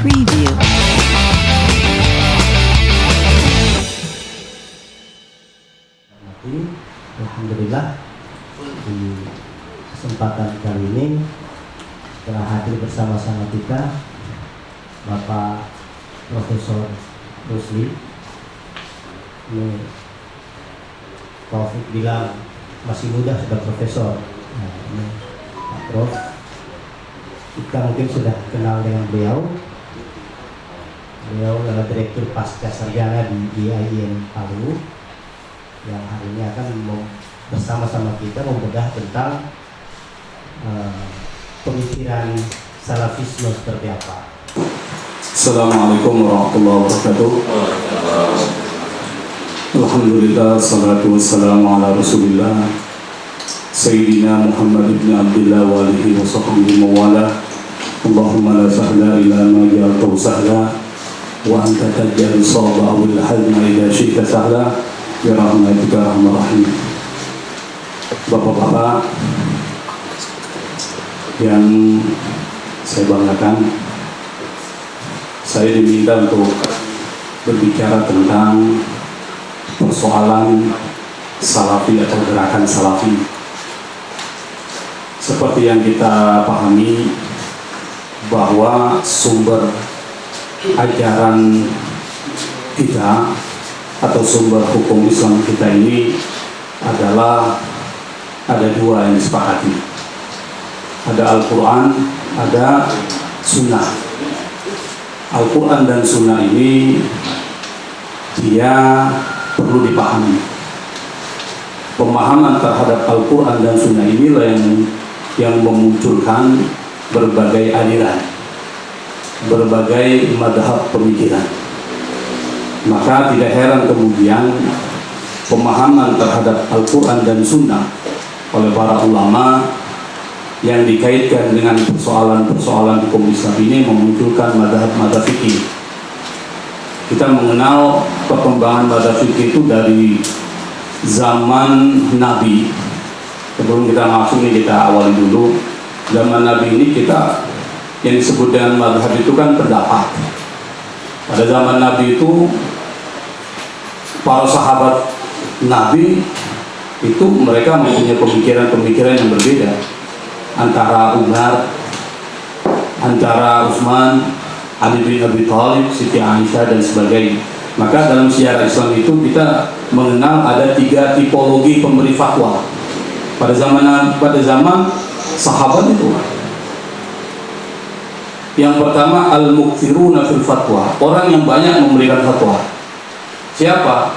Preview. Alhamdulillah di kesempatan kali ini telah hadir bersama-sama kita Bapak Profesor Rusli. Ini Taufik bilang masih muda sudah profesor. Nah, ini Pak Prof. Kita mungkin sudah kenal dengan beliau beliau adalah Direktur Pasca Sarjana di IAIN Palu yang hari ini akan bersama-sama kita membedah tentang eh, pemikiran salafisme seperti apa. Assalamualaikum warahmatullahi wabarakatuh. Alhamdulillah Salatu wassalamu ala rasulillah. Sayyidina Muhammad ibn Abdullah wa alihi wa sahbihi mawala Allahumma la sahla illa ma sahla Tajjal sawba awil hazma ila syi'ta sahla Ya rahmatika rahmah rahim Bapak-bapak Yang saya banggakan saya diminta untuk berbicara tentang persoalan salafi atau gerakan salafi. Seperti yang kita pahami bahwa sumber ajaran kita atau sumber hukum Islam kita ini adalah ada dua yang disepakati. Ada Al-Quran, ada Sunnah. Al-Quran dan Sunnah ini dia perlu dipahami. Pemahaman terhadap Al-Quran dan Sunnah inilah yang yang memunculkan berbagai aliran, berbagai madhab pemikiran. Maka tidak heran kemudian pemahaman terhadap Al-Quran dan Sunnah oleh para ulama yang dikaitkan dengan persoalan-persoalan hukum Islam ini memunculkan madhab-madhab fikih. Kita mengenal perkembangan madhab fikih itu dari zaman Nabi. Sebelum kita masuk ini kita awali dulu. Zaman Nabi ini kita yang disebut dengan madhab itu kan pendapat. Pada zaman Nabi itu para sahabat Nabi itu mereka mempunyai pemikiran-pemikiran yang berbeda antara Umar, antara Utsman, Ali bin Abi Thalib, Siti Aisyah dan sebagainya. Maka dalam sejarah Islam itu kita mengenal ada tiga tipologi pemberi fatwa. Pada zaman pada zaman sahabat itu. Yang pertama al-mukthiruna fil fatwa, orang yang banyak memberikan fatwa. Siapa?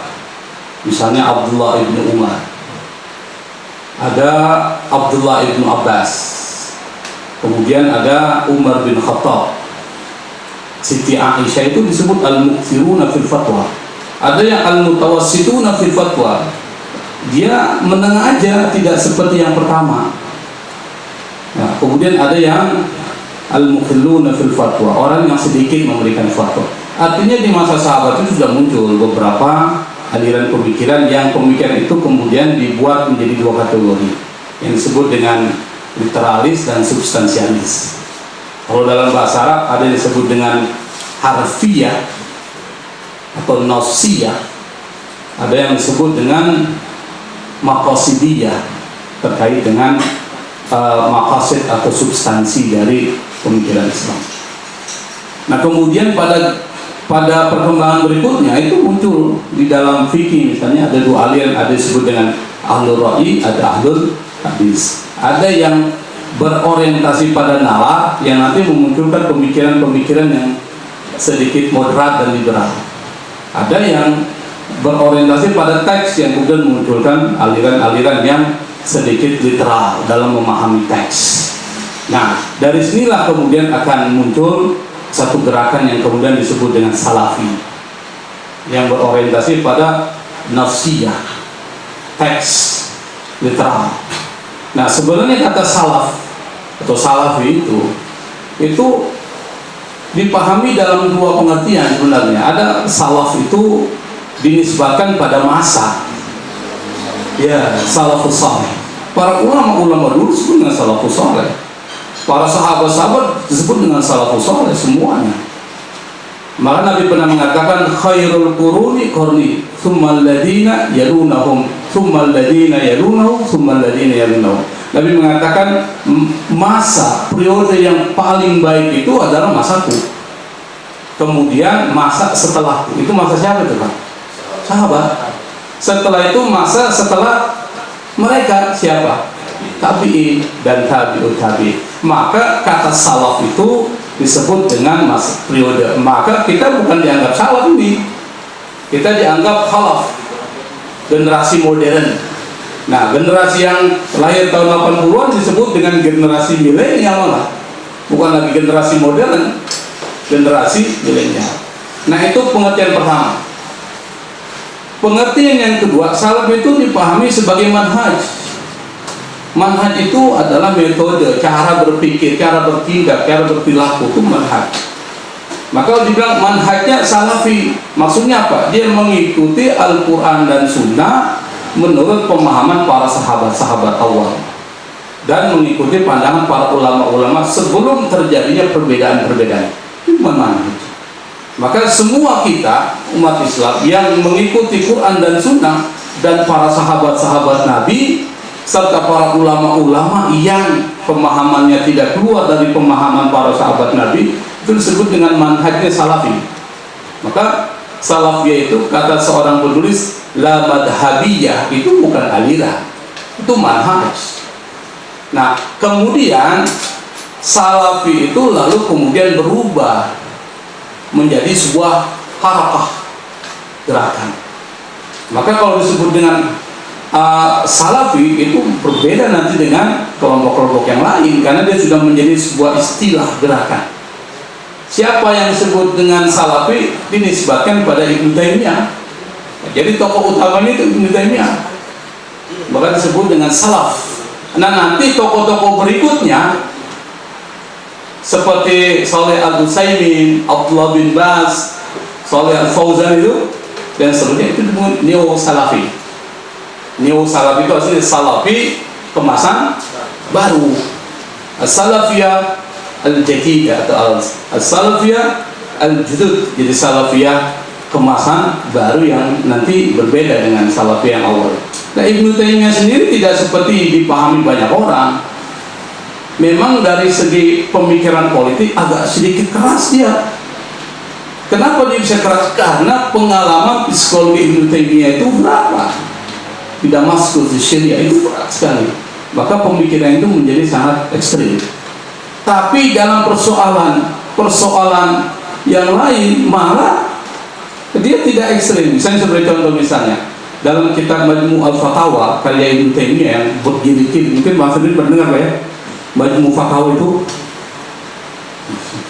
Misalnya Abdullah ibnu Umar, ada Abdullah ibnu Abbas. Kemudian ada Umar bin Khattab. Siti Aisyah itu disebut al-mukthiruna fil fatwa. Ada yang al-mutawassituna fil fatwa. Dia menengah aja tidak seperti yang pertama. Nah, kemudian ada yang al-mukhilluna fil fatwa. Orang yang sedikit memberikan fatwa. Artinya di masa sahabat itu sudah muncul beberapa aliran pemikiran yang pemikiran itu kemudian dibuat menjadi dua kategori. Yang disebut dengan literalis dan substansialis. Kalau dalam bahasa Arab ada yang disebut dengan harfiah atau nosiyah ada yang disebut dengan makosidiyah terkait dengan uh, makosid atau substansi dari pemikiran Islam. Nah kemudian pada pada perkembangan berikutnya itu muncul di dalam fikih misalnya ada dua aliran ada disebut dengan ahlul ra'i ada ahlul hadis. Ada yang berorientasi pada nalar yang nanti memunculkan pemikiran-pemikiran yang sedikit moderat dan liberal. Ada yang berorientasi pada teks yang kemudian memunculkan aliran-aliran yang sedikit literal dalam memahami teks nah dari sinilah kemudian akan muncul satu gerakan yang kemudian disebut dengan salafi yang berorientasi pada nafsiyah teks literal. Nah sebenarnya kata salaf atau salafi itu itu dipahami dalam dua pengertian sebenarnya. Ada salaf itu dinisbatkan pada masa ya salafus salih. Para ulama-ulama dulu dengan salafus salih para sahabat-sahabat disebut dengan salafus saleh semuanya Maka Nabi pernah mengatakan khairul quruni qarni, tsumma alladziina yalunahum, tsumma alladziina yalunahum, tsumma alladziina yalunahum. Nabi mengatakan masa periode yang paling baik itu adalah masaku. Kemudian masa setelahku. Itu masa siapa itu, Pak? Sahabat. Setelah itu masa setelah mereka siapa? Tabi'in dan tabi'ut tabi. Maka kata salaf itu disebut dengan masa periode. Maka kita bukan dianggap salah ini. Kita dianggap khalaf. Generasi modern. Nah generasi yang lahir tahun 80-an disebut dengan generasi milenial malah. Bukan lagi generasi modern generasi milenial. Nah itu pengertian pertama. Pengertian yang kedua salaf itu dipahami sebagai manhaj Manhaj itu adalah metode, cara berpikir, cara bertindak, cara berperilaku itu manhaj. Maka kalau dibilang manhajnya salafi, maksudnya apa? Dia mengikuti Al-Quran dan Sunnah menurut pemahaman para sahabat-sahabat awal dan mengikuti pandangan para ulama-ulama sebelum terjadinya perbedaan-perbedaan. Itu manhaj. Maka semua kita umat Islam yang mengikuti Quran dan Sunnah dan para sahabat-sahabat Nabi serta para ulama-ulama yang pemahamannya tidak keluar dari pemahaman para sahabat Nabi itu disebut dengan manhajnya salafi. Maka salafiyah itu kata seorang penulis la madhabiyah itu bukan aliran itu manhaj. Nah kemudian salafi itu lalu kemudian berubah menjadi sebuah harakah gerakan. Maka kalau disebut dengan uh, Salafi itu berbeda nanti dengan kelompok-kelompok yang lain karena dia sudah menjadi sebuah istilah gerakan. Siapa yang disebut dengan Salafi dinisbatkan pada Ibnu Taimiyah. Jadi tokoh utamanya itu Ibnu Taimiyah. Maka disebut dengan Salaf. Nah nanti tokoh-tokoh berikutnya seperti Saleh Al Utsaimin, Abdullah bin Baz, Saleh Al Fauzan itu dan seterusnya itu neo Salafi Neo Salafi itu asli Salafi kemasan baru. Salafiyah Al-Jadida atau Al-Salafiyah Al-Judud jadi Salafiyah kemasan baru yang nanti berbeda dengan Salafiyah yang awal. Nah Ibnu Taimiyah sendiri tidak seperti dipahami banyak orang. Memang dari segi pemikiran politik agak sedikit keras dia. Kenapa dia bisa keras? karena pengalaman psikologi Ibnu Taimiyah itu berapa? Di Damaskus di Syria itu berat sekali. Maka pemikiran itu menjadi sangat ekstrim. Tapi dalam persoalan persoalan yang lain malah dia tidak ekstrim. Misalnya seperti contoh misalnya dalam kitab Majmu Al-Fatawa karya Ibn Taimiyah yang bergilid mungkin bahasa ini mendengar ya? Majmu Fatawa itu.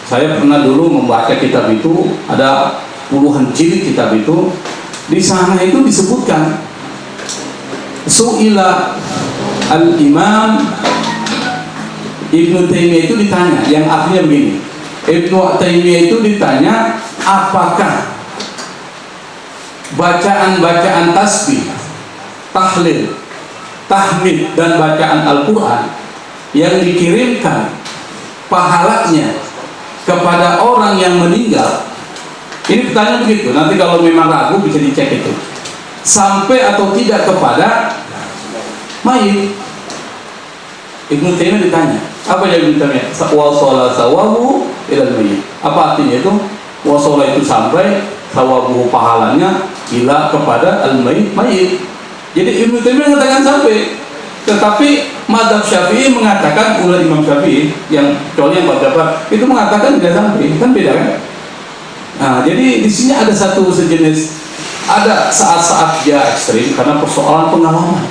Saya pernah dulu membaca kitab itu ada puluhan jilid kitab itu. Di sana itu disebutkan Su'ila al-imam Ibnu Taimiyah itu ditanya yang artinya begini. Ibnu Taimiyah itu ditanya apakah bacaan-bacaan tasbih tahlil tahmid dan bacaan Al-Quran yang dikirimkan pahalanya kepada orang yang meninggal? Ini pertanyaan begitu. Nanti kalau memang ragu bisa dicek itu sampai atau tidak kepada mayit. Ibnu Taimiyah ditanya apa yang Ibnu Taimiyah? Wasala sawabu ilal mayit apa artinya itu? Wasala itu sampai sawabu pahalanya ila kepada al mayit mayit. Jadi Ibnu Taimiyah mengatakan sampai. Tetapi Madhab Syafi'i mengatakan ulah Imam Syafi'i yang kecuali yang beberapa itu mengatakan tidak sampai. Kan beda kan? Nah jadi di sini ada satu sejenis ada saat-saat dia ekstrim karena persoalan pengalaman.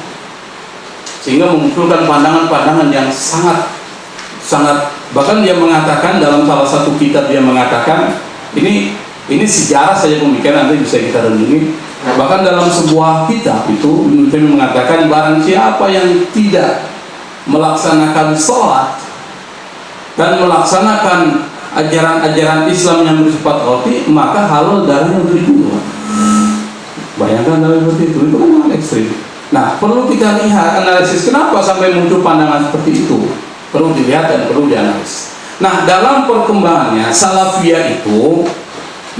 Sehingga memunculkan pandangan-pandangan yang sangat sangat bahkan dia mengatakan dalam salah satu kitab dia mengatakan ini ini sejarah saja pemikiran nanti bisa kita renungi. Bahkan dalam sebuah kitab itu Ibnu mengatakan barang siapa yang tidak melaksanakan sholat dan melaksanakan ajaran-ajaran Islam yang bersifat roti maka halal darahnya untuk dibunuh Bayangkan kalau seperti itu, itu kan ekstrim. Nah, perlu kita lihat analisis kenapa sampai muncul pandangan seperti itu. Perlu dilihat dan perlu dianalisis. Nah, dalam perkembangannya salafiyah itu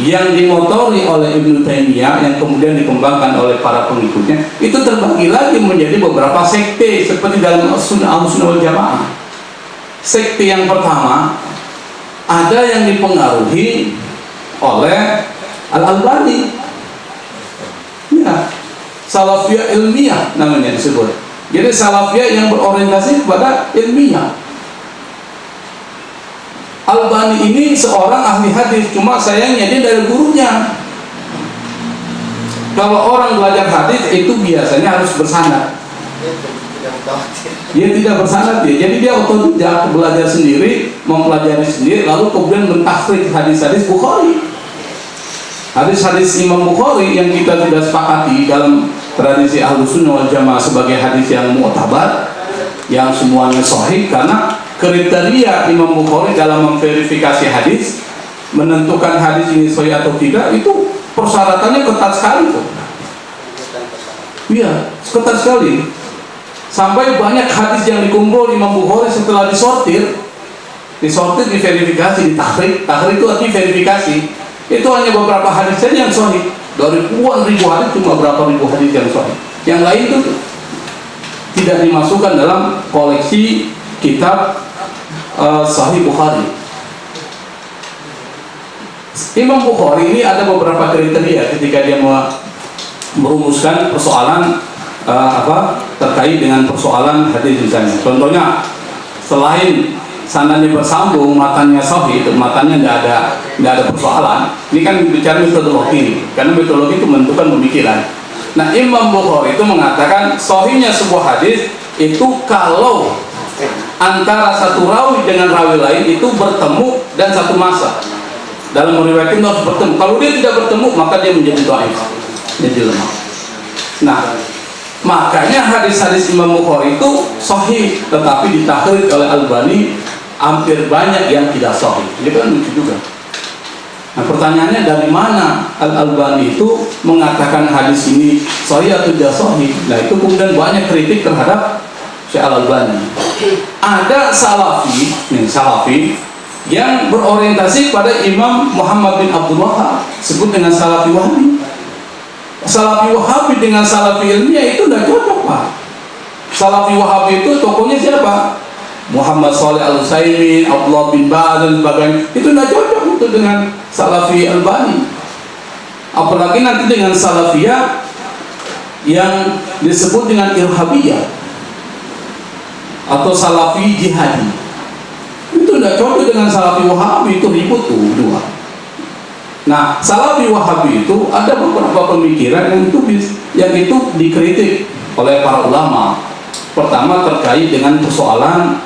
yang dimotori oleh Ibnu Taimiyah yang kemudian dikembangkan oleh para pengikutnya itu terbagi lagi menjadi beberapa sekte seperti dalam sunnah sunnah jamaah sekte yang pertama ada yang dipengaruhi oleh Al Ya salafiyah ilmiah namanya disebut. Jadi salafiyah yang berorientasi kepada ilmiah. Albani ini seorang ahli hadis cuma sayangnya dia dari gurunya. Kalau orang belajar hadis itu biasanya harus bersanad. Dia tidak bersanad dia. Jadi dia otodidak belajar sendiri mempelajari sendiri lalu kemudian mentahrik hadis-hadis Bukhari hadis-hadis Imam Bukhari yang kita sudah sepakati dalam tradisi Ahlus Sunnah wal Jamaah sebagai hadis yang mu'tabar yang semuanya sahih karena kriteria Imam Bukhari dalam memverifikasi hadis menentukan hadis ini sahih atau tidak itu persyaratannya ketat sekali tuh. Iya, ketat sekali. Sampai banyak hadis yang dikumpul Imam Bukhari setelah disortir, disortir, diverifikasi, ditahrik. Tahrik itu artinya verifikasi. Itu hanya beberapa hadis saja yang sahih. Dari puluhan ribu hadis cuma beberapa ribu hadis yang sahih. Yang lain itu tidak dimasukkan dalam koleksi kitab uh, Sahih Bukhari. Imam Bukhari ini ada beberapa kriteria ketika dia merumuskan persoalan uh, apa terkait dengan persoalan hadis misalnya. Contohnya selain sanadnya bersambung, matanya sahih, itu matanya tidak ada tidak ada persoalan. Ini kan bicara metodologi, karena metodologi itu menentukan pemikiran. Nah Imam Bukhari itu mengatakan sahihnya sebuah hadis itu kalau antara satu rawi dengan rawi lain itu bertemu dan satu masa dalam meriwayatkan harus bertemu kalau dia tidak bertemu maka dia menjadi dhaif menjadi lemah nah makanya hadis-hadis Imam Bukhari itu sahih tetapi ditakhrid oleh Albani hampir banyak yang tidak sahih. Ini kan lucu juga. Nah pertanyaannya dari mana Al-Albani itu mengatakan hadis ini sahih atau tidak sahih? Nah itu kemudian banyak kritik terhadap Syekh Al-Albani. Ada salafi nih salafi yang berorientasi pada Imam Muhammad bin Abdul Wahab sebut dengan salafi wahabi salafi wahabi dengan salafi ilmiah itu tidak cocok pak. Salafi wahabi itu tokohnya siapa Muhammad Saleh Al Utsaimin, Abdullah bin Baz dan sebagainya. Itu tidak cocok itu dengan Salafi Albani. Apalagi nanti dengan Salafiyah yang disebut dengan Irhabiyah atau salafi jihadi. Itu tidak cocok dengan salafi wahabi itu ribut tuh dua. Nah salafi wahabi itu ada beberapa pemikiran yang itu yang itu dikritik oleh para ulama. Pertama terkait dengan persoalan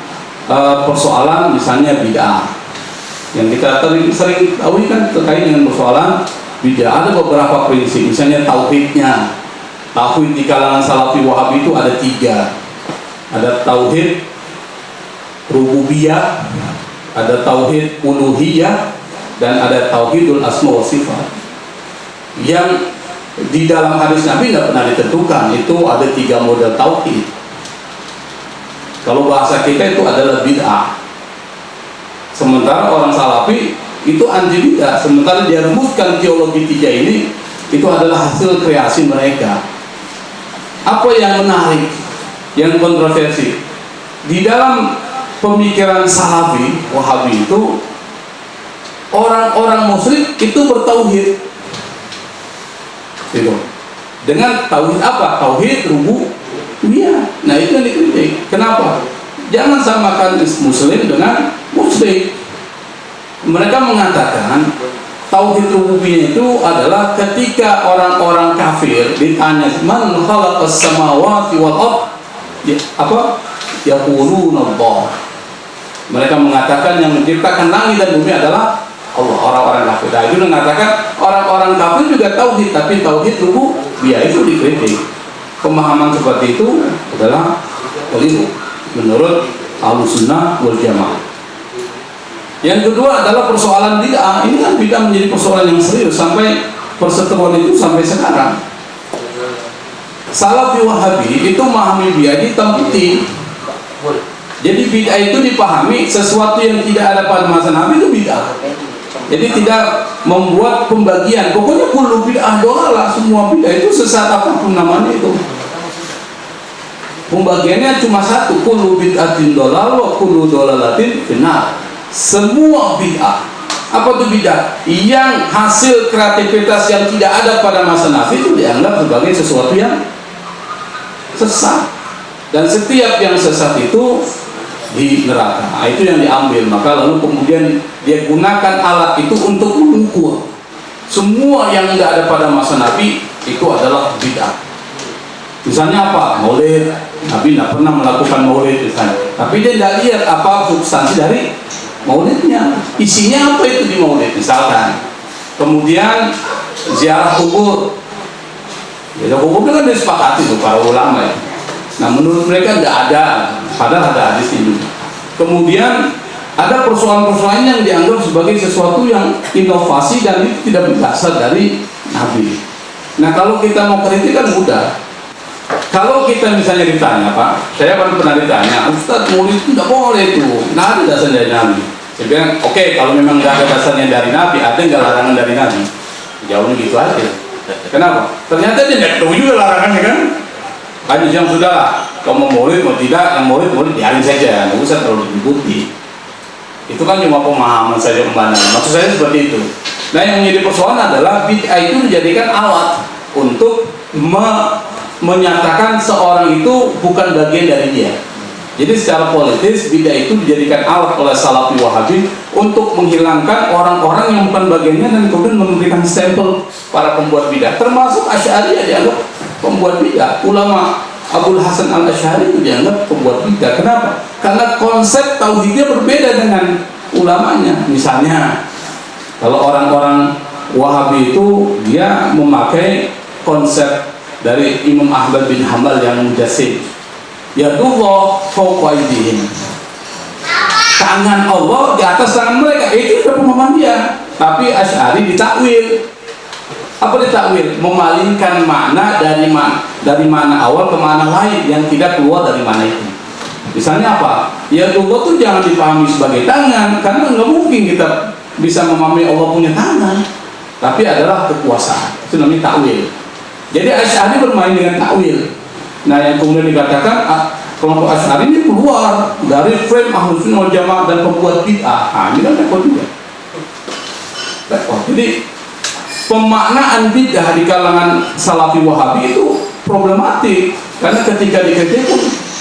uh, persoalan misalnya bid'ah. Yang kita sering, sering tahu kan terkait dengan persoalan bid'ah. Ada beberapa prinsip misalnya tauhidnya. Tauhid di kalangan salafi wahabi itu ada tiga. Ada tauhid rububiyah ada tauhid uluhiyah dan ada tauhidul asma wa sifat. Yang di dalam hadis Nabi tidak pernah ditentukan. Itu ada tiga model tauhid kalau bahasa kita itu adalah bid'ah. Sementara orang salafi itu anti bid'ah. Sementara dia rumuskan teologi tiga ini itu adalah hasil kreasi mereka. Apa yang menarik yang kontroversi? Di dalam pemikiran salafi wahabi itu orang-orang muslim itu bertauhid. Gitu. dengan tauhid apa? tauhid rubu iya nah itu yang dikritik kenapa? Jangan samakan muslim dengan muslim. Mereka mengatakan tauhid rububiyah itu adalah ketika orang-orang kafir ditanya man khalaqas samawati wal ardh ya, apa? Yaquluna Allah. Mereka mengatakan yang menciptakan langit dan bumi adalah Allah. Orang-orang kafir. Nah, itu mengatakan orang-orang kafir juga tauhid tapi tauhid rubu dia itu dikritik. Pemahaman seperti itu adalah keliru menurut al-sunnah wal jamaah yang kedua adalah persoalan bid'ah ini kan bid'ah menjadi persoalan yang serius sampai perseteruan itu sampai sekarang Salafi Wahabi itu memahami bid'ah hitam putih. Jadi bid'ah itu dipahami sesuatu yang tidak ada pada masa Nabi itu bid'ah. Jadi tidak membuat pembagian. Pokoknya kullu bid'ah dolalah semua bid'ah itu sesat apa pun namanya itu. Pembagiannya cuma satu, kullu bid'atin dolal wa kullu dolalatin benar. Semua bid'ah. Apa itu bid'ah? Yang hasil kreativitas yang tidak ada pada masa Nabi itu dianggap sebagai sesuatu yang sesat. Dan setiap yang sesat itu di neraka. Nah, itu yang diambil. Maka lalu kemudian dia gunakan alat itu untuk mengukur semua yang tidak ada pada masa Nabi itu adalah bid'ah. Misalnya apa? Maulid. Nabi tidak pernah melakukan maulid misalnya. Tapi dia tidak lihat apa substansi dari maulidnya. Isinya apa itu di maulid misalkan. Kemudian ziarah kubur. Ziarah kubur itu kan disepakati tuh para ulama ya. Nah menurut mereka tidak ada, padahal ada hadis ini. Kemudian ada persoalan-persoalan yang dianggap sebagai sesuatu yang inovasi dan itu tidak berasal dari Nabi. Nah kalau kita mau kritik kan mudah. Kalau kita misalnya ditanya Pak, saya kan pernah ditanya, Ustadz murid itu tidak boleh itu, nah ada dasar dari Nabi. Saya bilang, oke okay, kalau memang nggak ada dasarnya dari Nabi, ada nggak larangan dari Nabi? Jauhnya gitu aja. Kenapa? Ternyata dia tidak tahu juga larangannya kan? Hanya yang sudah, kalau mau murid mau tidak, yang murid murid dialih saja, nggak usah terlalu diikuti. Itu kan cuma pemahaman saja ke mana. Maksud saya seperti itu. Nah yang menjadi persoalan adalah bid'ah itu menjadikan alat untuk me menyatakan seorang itu bukan bagian dari dia. Jadi secara politis bid'ah itu dijadikan alat oleh Salafi Wahabi untuk menghilangkan orang-orang yang bukan bagiannya dan kemudian memberikan stempel para pembuat bid'ah. Termasuk Asy'ari dianggap pembuat bid'ah. Ulama Abdul Hasan al Ashari itu dianggap pembuat bid'ah. Kenapa? Karena konsep tauhidnya berbeda dengan ulamanya. Misalnya, kalau orang-orang Wahabi itu dia memakai konsep dari Imam Ahmad bin Hambal yang mujassim. Ya Allah fauqaidihim. Tangan Allah di atas tangan mereka. Itu sudah pemahaman dia. Tapi Asy'ari ditakwil apa ditakwil memalingkan makna dari mana dari mana awal ke mana lain yang tidak keluar dari mana itu misalnya apa ya Allah tuh jangan dipahami sebagai tangan karena nggak mungkin kita bisa memahami Allah punya tangan tapi adalah kekuasaan itu namanya takwil jadi Asy'ari bermain dengan takwil. Nah yang kemudian dikatakan ah, kelompok Asy'ari ini keluar dari frame ahlus sunnah jamaah dan pembuat bid'ah. Nah ini kan repot juga. Repot. Jadi pemaknaan bidah di kalangan salafi wahabi itu problematik. Karena ketika dikritik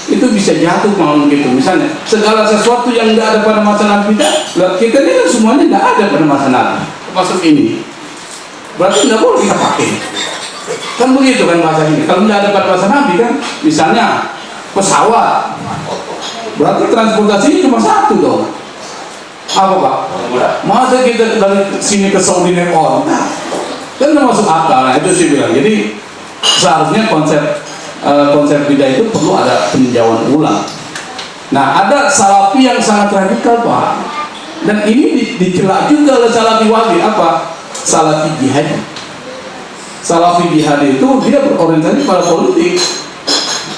itu bisa jatuh mau gitu. Misalnya segala sesuatu yang tidak ada pada masa nabi kita kita ini kan semuanya tidak ada pada masa nabi. Termasuk ini. Berarti tidak boleh kita pakai kan begitu kan bahasa ini. Kalau tidak ada pada masa nabi kan misalnya pesawat. Berarti transportasinya cuma satu dong. Apa pak? masa kita dari sini ke Saudi naik nah, kan nggak masuk akal. Nah itu sih bilang. Jadi seharusnya konsep uh, konsep beda itu perlu ada peninjauan ulang. Nah ada salafi yang sangat radikal pak. Dan ini dicela juga oleh salafi wahabi apa? Salafi jihad salafi jihad itu dia berorientasi pada politik.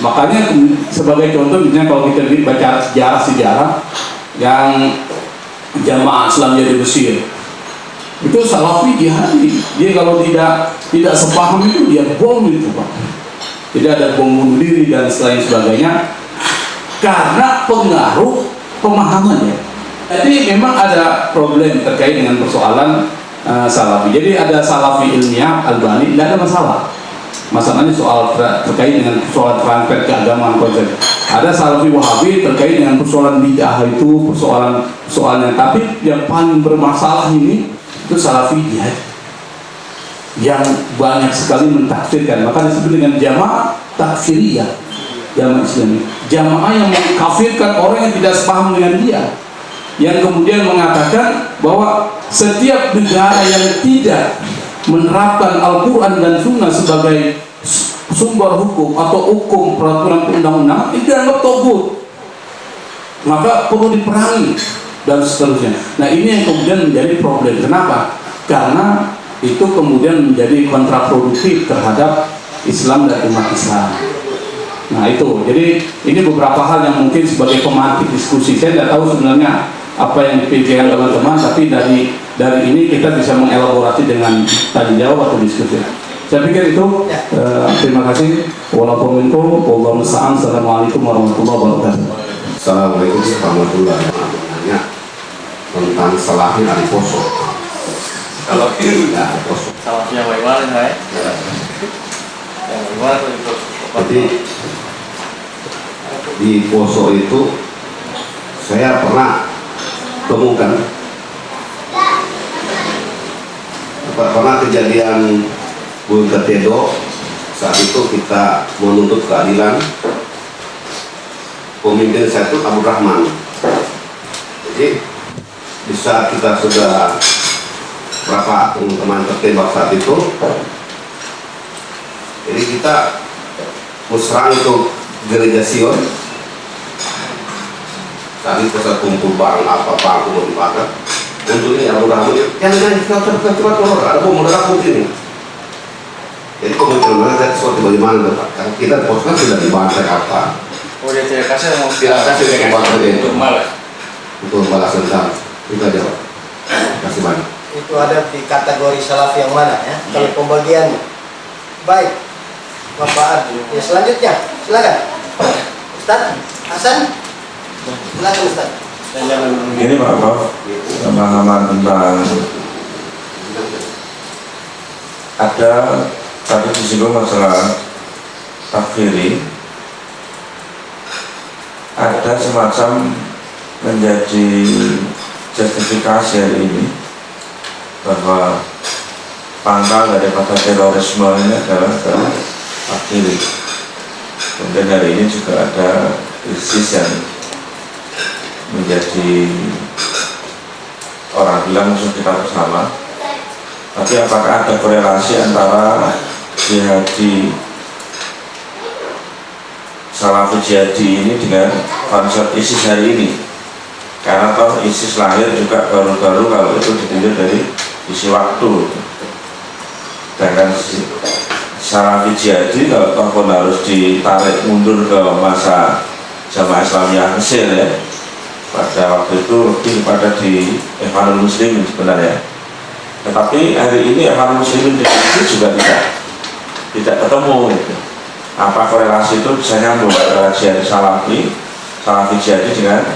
Makanya sebagai contoh misalnya kalau kita baca sejarah-sejarah yang jamaah Islam di Mesir. Itu salafi jihadi dia kalau tidak tidak sepaham itu dia bom itu pak. Tidak ada bom bunuh diri dan selain sebagainya. Karena pengaruh pemahamannya. Jadi memang ada problem terkait dengan persoalan uh, salafi. Jadi ada salafi ilmiah albani tidak ada masalah. Masalahnya soal ter terkait dengan persoalan transfer keagamaan konsep ada salafi wahabi terkait dengan persoalan bid'ah itu persoalan soalnya tapi yang paling bermasalah ini itu salafi jihad. Yang banyak sekali mentafsirkan. Maka disebut dengan jamaah takfiriyah jamaah islami jamaah yang mengkafirkan orang yang tidak sepaham dengan dia. Yang kemudian mengatakan bahwa setiap negara yang tidak menerapkan Al-Quran dan Sunnah sebagai sumber hukum atau hukum peraturan undang-undang itu dianggap togut maka perlu diperangi dan seterusnya. Nah ini yang kemudian menjadi problem. Kenapa? Karena itu kemudian menjadi kontraproduktif terhadap Islam dan umat Islam. Nah itu, jadi ini beberapa hal yang mungkin sebagai pemantik diskusi. Saya tidak tahu sebenarnya apa yang dipikirkan teman-teman tapi dari dari ini kita bisa mengelaborasi dengan tanya jawab atau diskusi saya pikir itu Ya. eh, terima kasih walaupun wallahu musta'an assalamualaikum warahmatullahi wabarakatuh Assalamualaikum warahmatullahi wabarakatuh. Tentang salahnya hari poso. Kalau Ya, poso. salahnya bagaimana saya? Ya. Yang tuh itu? Jadi di poso itu saya pernah temukan per- pernah kejadian Bung Ketedo saat itu kita menuntut keadilan. Pemimpin saya itu Abu Rahman. Jadi di saat kita sudah berapa teman tertembak saat itu? Jadi kita musrah itu gereja Sion itu saya kumpul barang apa aku mau dibakar untuk ini Abu Rahman jangan jangan cepat cepat cepat keluar ada bom meledak di sini jadi komitmen mereka seperti bagaimana Bapak? Karena kita pos kan sudah dibantai apa? Oh dia tidak kasih mau Tidak kasih, dia kasih. untuk malas. untuk balas dendam itu aja Pak. Terima kasih banyak. Itu ada di kategori salaf yang mana ya? Kalau pembagiannya. Baik. Bapak Ardi. Ya selanjutnya. Silakan. Ustaz Hasan silakan Ustaz. Ini Pak Prof, pemahaman tentang ada tadi disinggung masalah takfiri. Ada semacam menjadi justifikasi hari ini bahwa pangkal daripada terorisme ini adalah adalah takfiri. Kemudian hari ini juga ada ISIS yang menjadi orang bilang musuh kita bersama. Tapi apakah ada korelasi antara jihadi Salafi jihadi ini dengan konsep ISIS hari ini? Karena toh ISIS lahir juga baru-baru kalau itu ditinjau dari isi waktu. Sedangkan Salafi jihadi kalau toh pun harus ditarik mundur ke masa jamaah Islamiyah Mesir ya pada waktu itu lebih kepada di Ikhwanul Muslimin sebenarnya. Tetapi hari ini Ikhwanul Muslimin di sini juga tidak tidak ketemu gitu. apa korelasi itu? Bisa nyambung antara jihad salafi salafi jihadi dengan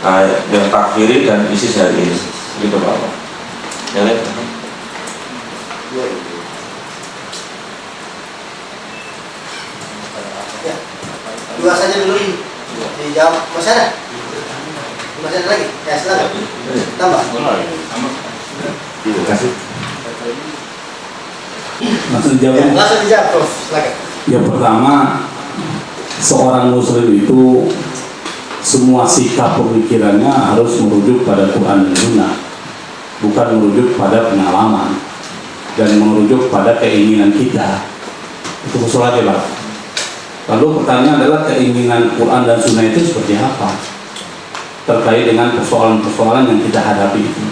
uh, yang takfiri dan ISIS hari ini. Gitu Pak. Yang lain ya dua saja dulu dijawab masih ada masih ada lagi ya silakan tambah terima kasih langsung ya, dijawab langsung dijawab Prof silakan Yang pertama, seorang muslim itu semua sikap pemikirannya harus merujuk pada Quran dan Sunnah, bukan merujuk pada pengalaman dan merujuk pada keinginan kita. Itu usul aja, Pak. Lalu pertanyaan adalah keinginan Quran dan Sunnah itu seperti apa? Terkait dengan persoalan-persoalan yang kita hadapi itu.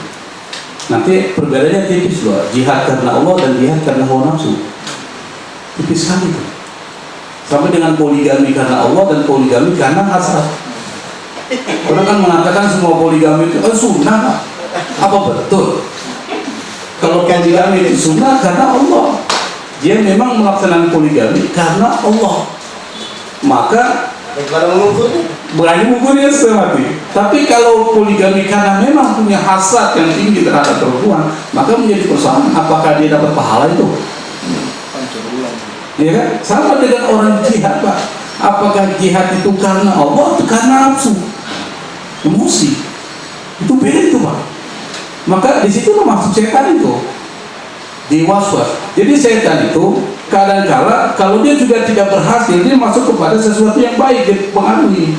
Nanti perbedaannya tipis loh, jihad karena Allah dan jihad karena hawa nafsu. Tipis sekali itu. Sampai dengan poligami karena Allah dan poligami karena hasrat. Orang kan mengatakan semua poligami itu oh, sunnah. Apa betul? Kalau poligami itu sunnah karena Allah. Dia memang melaksanakan poligami karena Allah. Maka bagaimana mengukurnya berani mengukurnya setengah mati. Tapi kalau poligami karena memang punya hasrat yang tinggi terhadap perempuan, maka menjadi persoalan apakah dia dapat pahala itu? Ya kan? Sama dengan orang jihad, Pak. Apakah jihad itu karena Allah atau karena nafsu? Emosi. Itu beda itu, Pak. Maka di situ maksud setan itu. Diwaswas. Jadi setan itu kadang-kala kalau dia juga tidak berhasil, dia masuk kepada sesuatu yang baik, dia pengaruhi.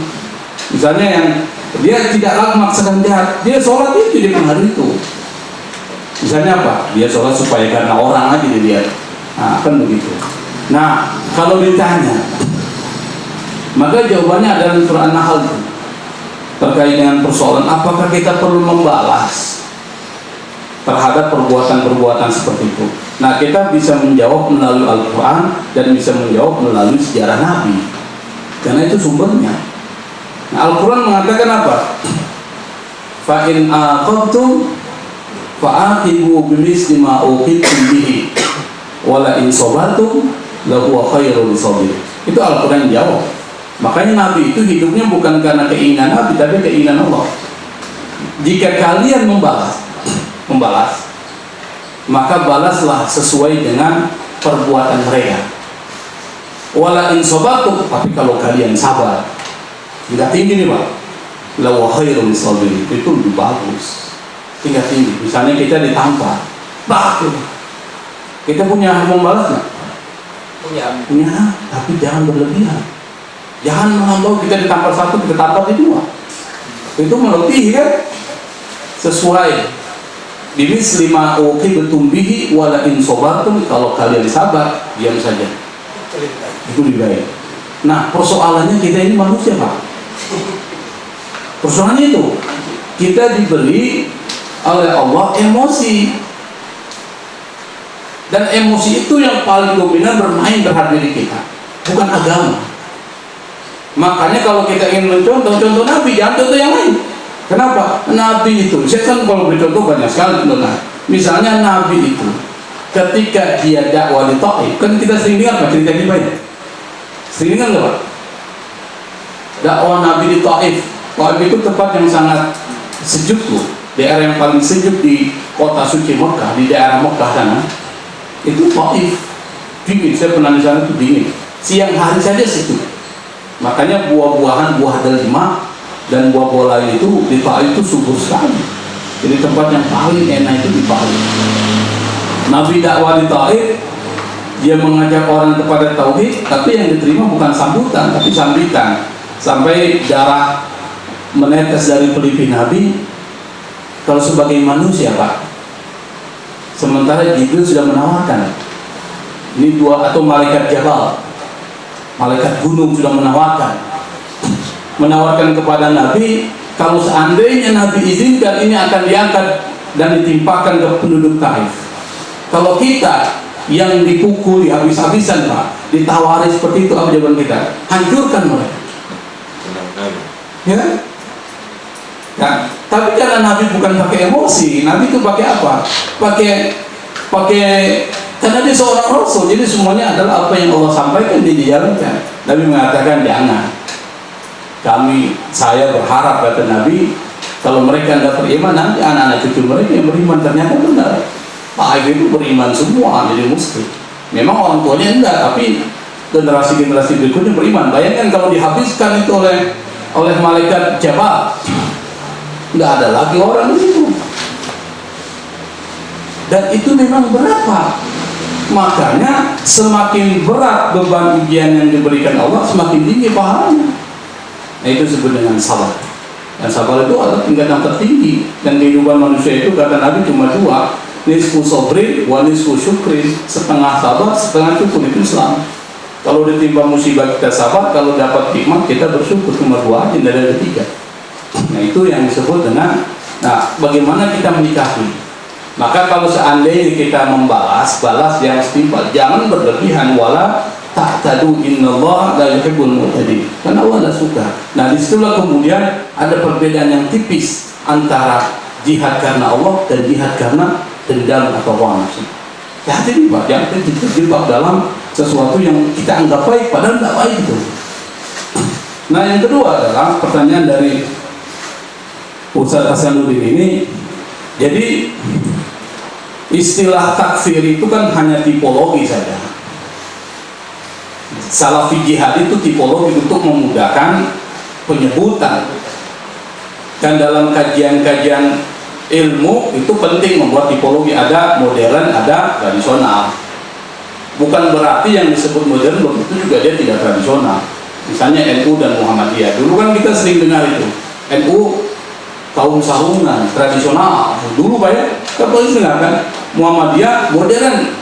Misalnya yang dia tidaklah memaksakan jahat, dia sholat itu dia pengaruh itu. Misalnya apa? Dia sholat supaya karena orang aja dia lihat. Nah, kan begitu. Nah, kalau ditanya, maka jawabannya adalah surah An-Nahl itu. terkait dengan persoalan apakah kita perlu membalas terhadap perbuatan-perbuatan seperti itu. Nah, kita bisa menjawab melalui Al-Quran dan bisa menjawab melalui sejarah Nabi. Karena itu sumbernya. Nah, Al-Quran mengatakan apa? fa in aqabtum fa'aqibu bimisli ma uqibtum bihi wala in sabartum lahu khairul sabir itu Al-Quran jawab makanya Nabi itu hidupnya bukan karena keinginan Nabi tapi keinginan Allah jika kalian membalas membalas maka balaslah sesuai dengan perbuatan mereka. Wala in sabartum tapi kalau kalian sabar tingkat tinggi nih Pak. Lawa khairul sabir itu lebih bagus. Tingkat tinggi. Misalnya kita ditampar. Bagus kita punya membalas nggak? Punya. Punya tapi jangan berlebihan. Jangan melampau kita ditampar satu kita tampar di dua. Itu melebihi kan? Sesuai bimis lima oke betumbihi wala in sobartum kalau kalian sabar diam saja. Itu lebih baik. Nah persoalannya kita ini manusia pak. Persoalannya itu kita diberi oleh Allah emosi. Dan emosi itu yang paling dominan bermain terhadap diri kita bukan agama. Makanya kalau kita ingin mencontoh contoh Nabi jangan contoh yang lain kenapa? Nabi itu saya kan kalau bercontoh banyak sekali contoh Nabi misalnya Nabi itu ketika dia dakwah di Taif kan kita sering dengar Pak cerita ini banyak sering dengar nggak dakwah Nabi di Taif. Taif itu tempat yang sangat sejuk tuh. Daerah yang paling sejuk di kota suci Mekah di daerah Mekah sana. Itu Taif. Dingin saya pernah di sana itu dingin. Siang hari saja situ makanya buah-buahan buah delima dan buah-buah lain itu di Taif itu subur sekali. Jadi tempat yang paling enak itu di Taif Nabi dakwah di Taif dia mengajak orang kepada tauhid tapi yang diterima bukan sambutan tapi sambitan. Sampai darah menetes dari pelipis Nabi kalau sebagai manusia Pak. Sementara Jibril sudah menawarkan ini dua atau malaikat Jabal malaikat gunung sudah menawarkan menawarkan kepada Nabi kalau seandainya Nabi izinkan ini akan diangkat dan ditimpakan ke penduduk Taif kalau kita yang dipukul habis-habisan Pak ditawari seperti itu apa jawaban kita hancurkan mereka ya Nah, tapi karena Nabi bukan pakai emosi, Nabi itu pakai apa? Pakai pakai karena dia seorang rasul, jadi semuanya adalah apa yang Allah sampaikan dia dijalankan. Nabi mengatakan jangan. Kami saya berharap kata Nabi kalau mereka tidak beriman nanti anak-anak cucu mereka yang beriman ternyata benar. Pak itu beriman semua jadi muslim. Memang orang tuanya enggak, tapi generasi-generasi berikutnya beriman. Bayangkan kalau dihabiskan itu oleh oleh malaikat Jabal nggak ada lagi orang itu dan itu memang berapa makanya semakin berat beban ujian yang diberikan Allah semakin tinggi pahalanya nah itu disebut dengan sabar dan sabar itu adalah tingkatan tertinggi. Dan kehidupan manusia itu kata Nabi cuma dua. Nisfu sobri wa nisfu syukrin setengah sabar setengah syukur. Itu Islam. Kalau ditimpa musibah kita sabar kalau dapat hikmah kita bersyukur. Cuma dua aja tidak ada tiga. Nah itu yang disebut dengan Nah bagaimana kita menikahi? Maka kalau seandainya kita membalas Balas yang setimpal. Jangan berlebihan Wala tak tadu Allah la yuhibbul mu'tadi Karena Allah tidak suka. Nah di situlah kemudian Ada perbedaan yang tipis Antara jihad karena Allah Dan jihad karena dendam atau hawa nafsu Hati-hati Pak. Jangan terjebak dalam sesuatu yang kita anggap baik Padahal tidak baik itu. Nah yang kedua adalah pertanyaan dari Ustaz Hasanuddin ini. Jadi istilah takfir itu kan hanya tipologi saja salafi jihad itu tipologi untuk memudahkan penyebutan. Dan dalam kajian-kajian ilmu itu penting membuat tipologi ada modern ada tradisional. Bukan berarti yang disebut modern belum itu juga dia tidak tradisional. Misalnya NU dan Muhammadiyah. Dulu kan kita sering dengar itu. NU kaum sarungan tradisional. Dulu pak ya kan polisi kan. Muhammadiyah modern.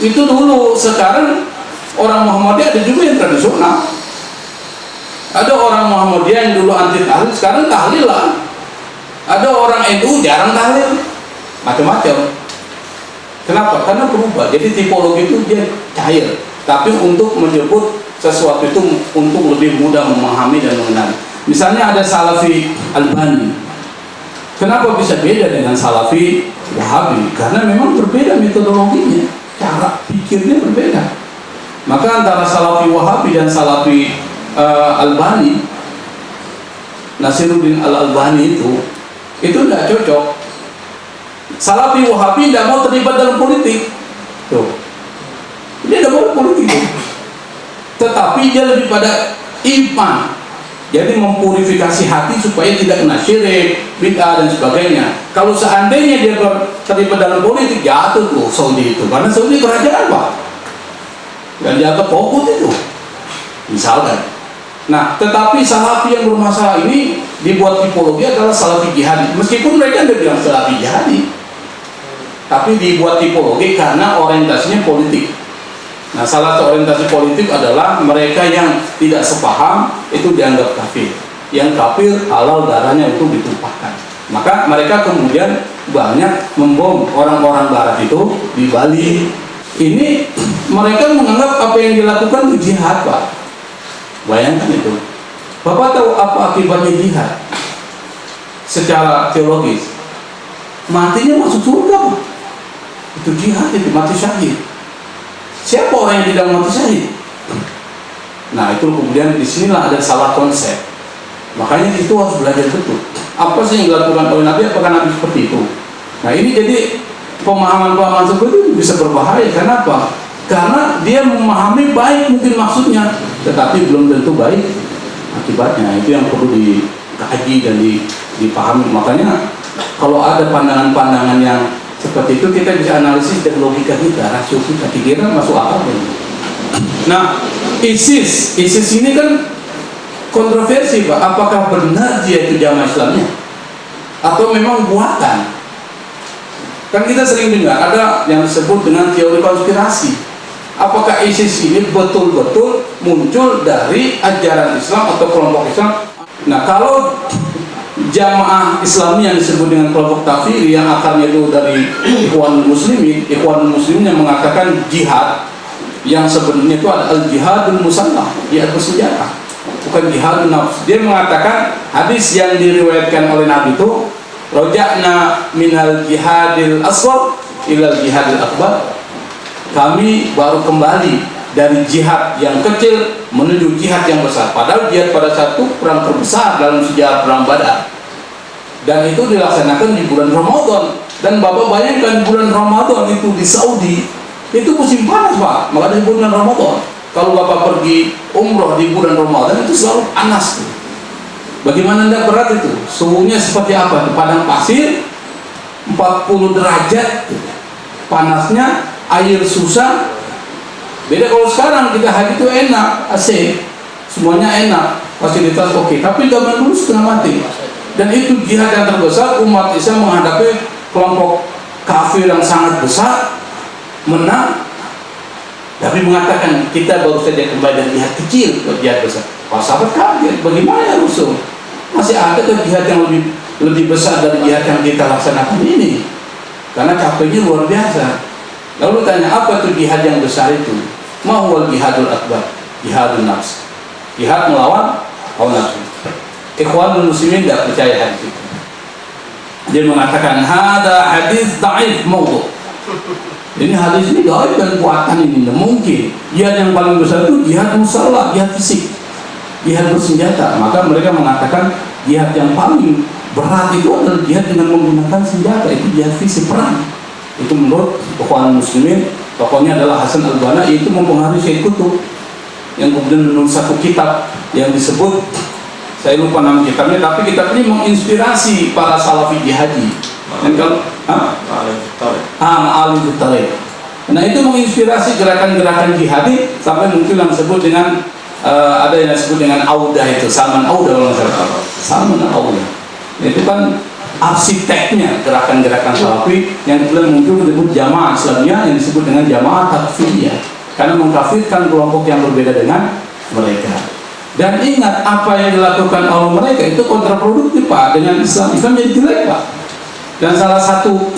Itu dulu sekarang orang Muhammadiyah ada juga yang tradisional. Ada orang Muhammadiyah yang dulu anti tahlil sekarang tahlil lah. Ada orang NU jarang tahlil. Macam-macam. Kenapa? karena berubah. Jadi tipologi itu dia cair. Tapi untuk menyebut sesuatu itu untuk lebih mudah memahami dan mengenali. Misalnya ada Salafi Albani. Kenapa bisa beda dengan Salafi Wahabi? Karena memang berbeda metodologinya. Cara pikirnya berbeda maka antara Salafi Wahabi dan Salafi uh, Albani Nasiruddin Al-Albani itu itu tidak cocok Salafi Wahabi tidak mau terlibat dalam politik tuh dia tidak mau politik tuh. tetapi dia lebih pada iman jadi mempurifikasi hati supaya tidak kena syirik, bid'ah dan sebagainya. Kalau seandainya dia terlibat dalam politik, jatuh tuh Saudi itu. Karena Saudi kerajaan apa? Dan dianggap pokok itu. Misalkan. Nah, tetapi salafi yang bermasalah ini dibuat tipologi adalah salafi jihadi. Meskipun mereka tidak bilang salafi jihadi. Tapi dibuat tipologi karena orientasinya politik. Nah, salah satu orientasi politik adalah mereka yang tidak sepaham itu dianggap kafir. Yang kafir halal darahnya untuk ditumpahkan. Maka mereka kemudian banyak membom orang-orang barat itu di Bali. Ini mereka menganggap apa yang dilakukan itu jihad, Pak. Bayangkan itu. Bapak tahu apa akibatnya jihad? Secara teologis. Matinya masuk surga, Pak. Itu jihad, itu mati syahid Siapa orang yang tidak mati syahid? Nah itu kemudian di sinilah ada salah konsep. Makanya itu harus belajar betul. Apa sih yang dilakukan oleh Nabi? Apakah Nabi seperti itu? Nah ini jadi pemahaman-pemahaman seperti itu bisa berbahaya. Kenapa? Karena dia memahami baik mungkin maksudnya, tetapi belum tentu baik akibatnya. Itu yang perlu dikaji dan dipahami. Makanya kalau ada pandangan-pandangan yang seperti itu kita bisa analisis dari logika kita, rasio kita, kira masuk akal? Nah, ISIS, ISIS ini kan kontroversi Pak, apakah benar dia itu jamaah Islamnya? Atau memang buatan? Kan kita sering dengar ada yang disebut dengan teori konspirasi. Apakah ISIS ini betul-betul muncul dari ajaran Islam atau kelompok Islam? Nah, kalau jamaah Islami yang disebut dengan kelompok takfir yang akarnya itu dari Ikhwan Muslimin, Ikhwan Muslimin yang mengatakan jihad yang sebenarnya itu adalah al jihadul musannah, jihad bersenjata, bukan jihad nafs. Dia mengatakan hadis yang diriwayatkan oleh Nabi itu rojakna minal jihadil aswar ilal jihadil akbar. Kami baru kembali dari jihad yang kecil menuju jihad yang besar. Padahal jihad pada satu perang terbesar dalam sejarah perang Badar dan itu dilaksanakan di bulan Ramadan dan Bapak bayangkan bulan Ramadan itu di Saudi itu musim panas Pak maka di bulan Ramadan kalau Bapak pergi umroh di bulan Ramadan itu selalu panas tuh. Bagaimana anda berat itu? Suhunya seperti apa? Di padang pasir 40 derajat. Panasnya air susah. Beda kalau sekarang kita haji itu enak AC. Semuanya enak. Fasilitas oke tapi zaman dulu setengah mati. Dan itu jihad yang terbesar umat Islam menghadapi kelompok kafir yang sangat besar menang tapi mengatakan kita baru saja kembali dari jihad kecil ke jihad besar. Para sahabat kaget bagaimana ya Rasul? Masih ada ke jihad yang lebih lebih besar dari jihad yang kita laksanakan ini. Karena capeknya luar biasa. Lalu tanya apa itu jihad yang besar itu? Mahwal jihadul akbar jihadul nafs. Jihad melawan hawa nafsu. Ikhwanul muslimin tidak percaya hadis itu. Dia mengatakan ada hadis daif maudhu. Ini hadis ini daif dan buatan ini tidak mungkin. Jihad yang paling besar itu jihad musalah, jihad fisik, jihad bersenjata. Maka mereka mengatakan jihad yang paling berat itu adalah jihad dengan menggunakan senjata itu jihad fisik perang. Itu menurut ikhwan muslimin tokohnya adalah Hasan al-Banna itu mempengaruhi Syekh Kutub yang kemudian menulis satu kitab yang disebut saya lupa nama kitabnya tapi kitab ini menginspirasi para salafi jihadi dan kalau ah? Tarik nah itu menginspirasi gerakan-gerakan jihadi sampai mungkin yang disebut dengan uh, ada yang disebut dengan Auda itu Salman Auda kalau salah. Salman Auda. Itu kan arsiteknya gerakan-gerakan salafi yang kemudian muncul disebut jamaah Islamnya yang disebut dengan jamaah takfiriyah karena mengkafirkan kelompok yang berbeda dengan mereka. Dan ingat apa yang dilakukan oleh mereka itu kontraproduktif Pak dengan Islam. Islam jadi jelek Pak. Dan salah satu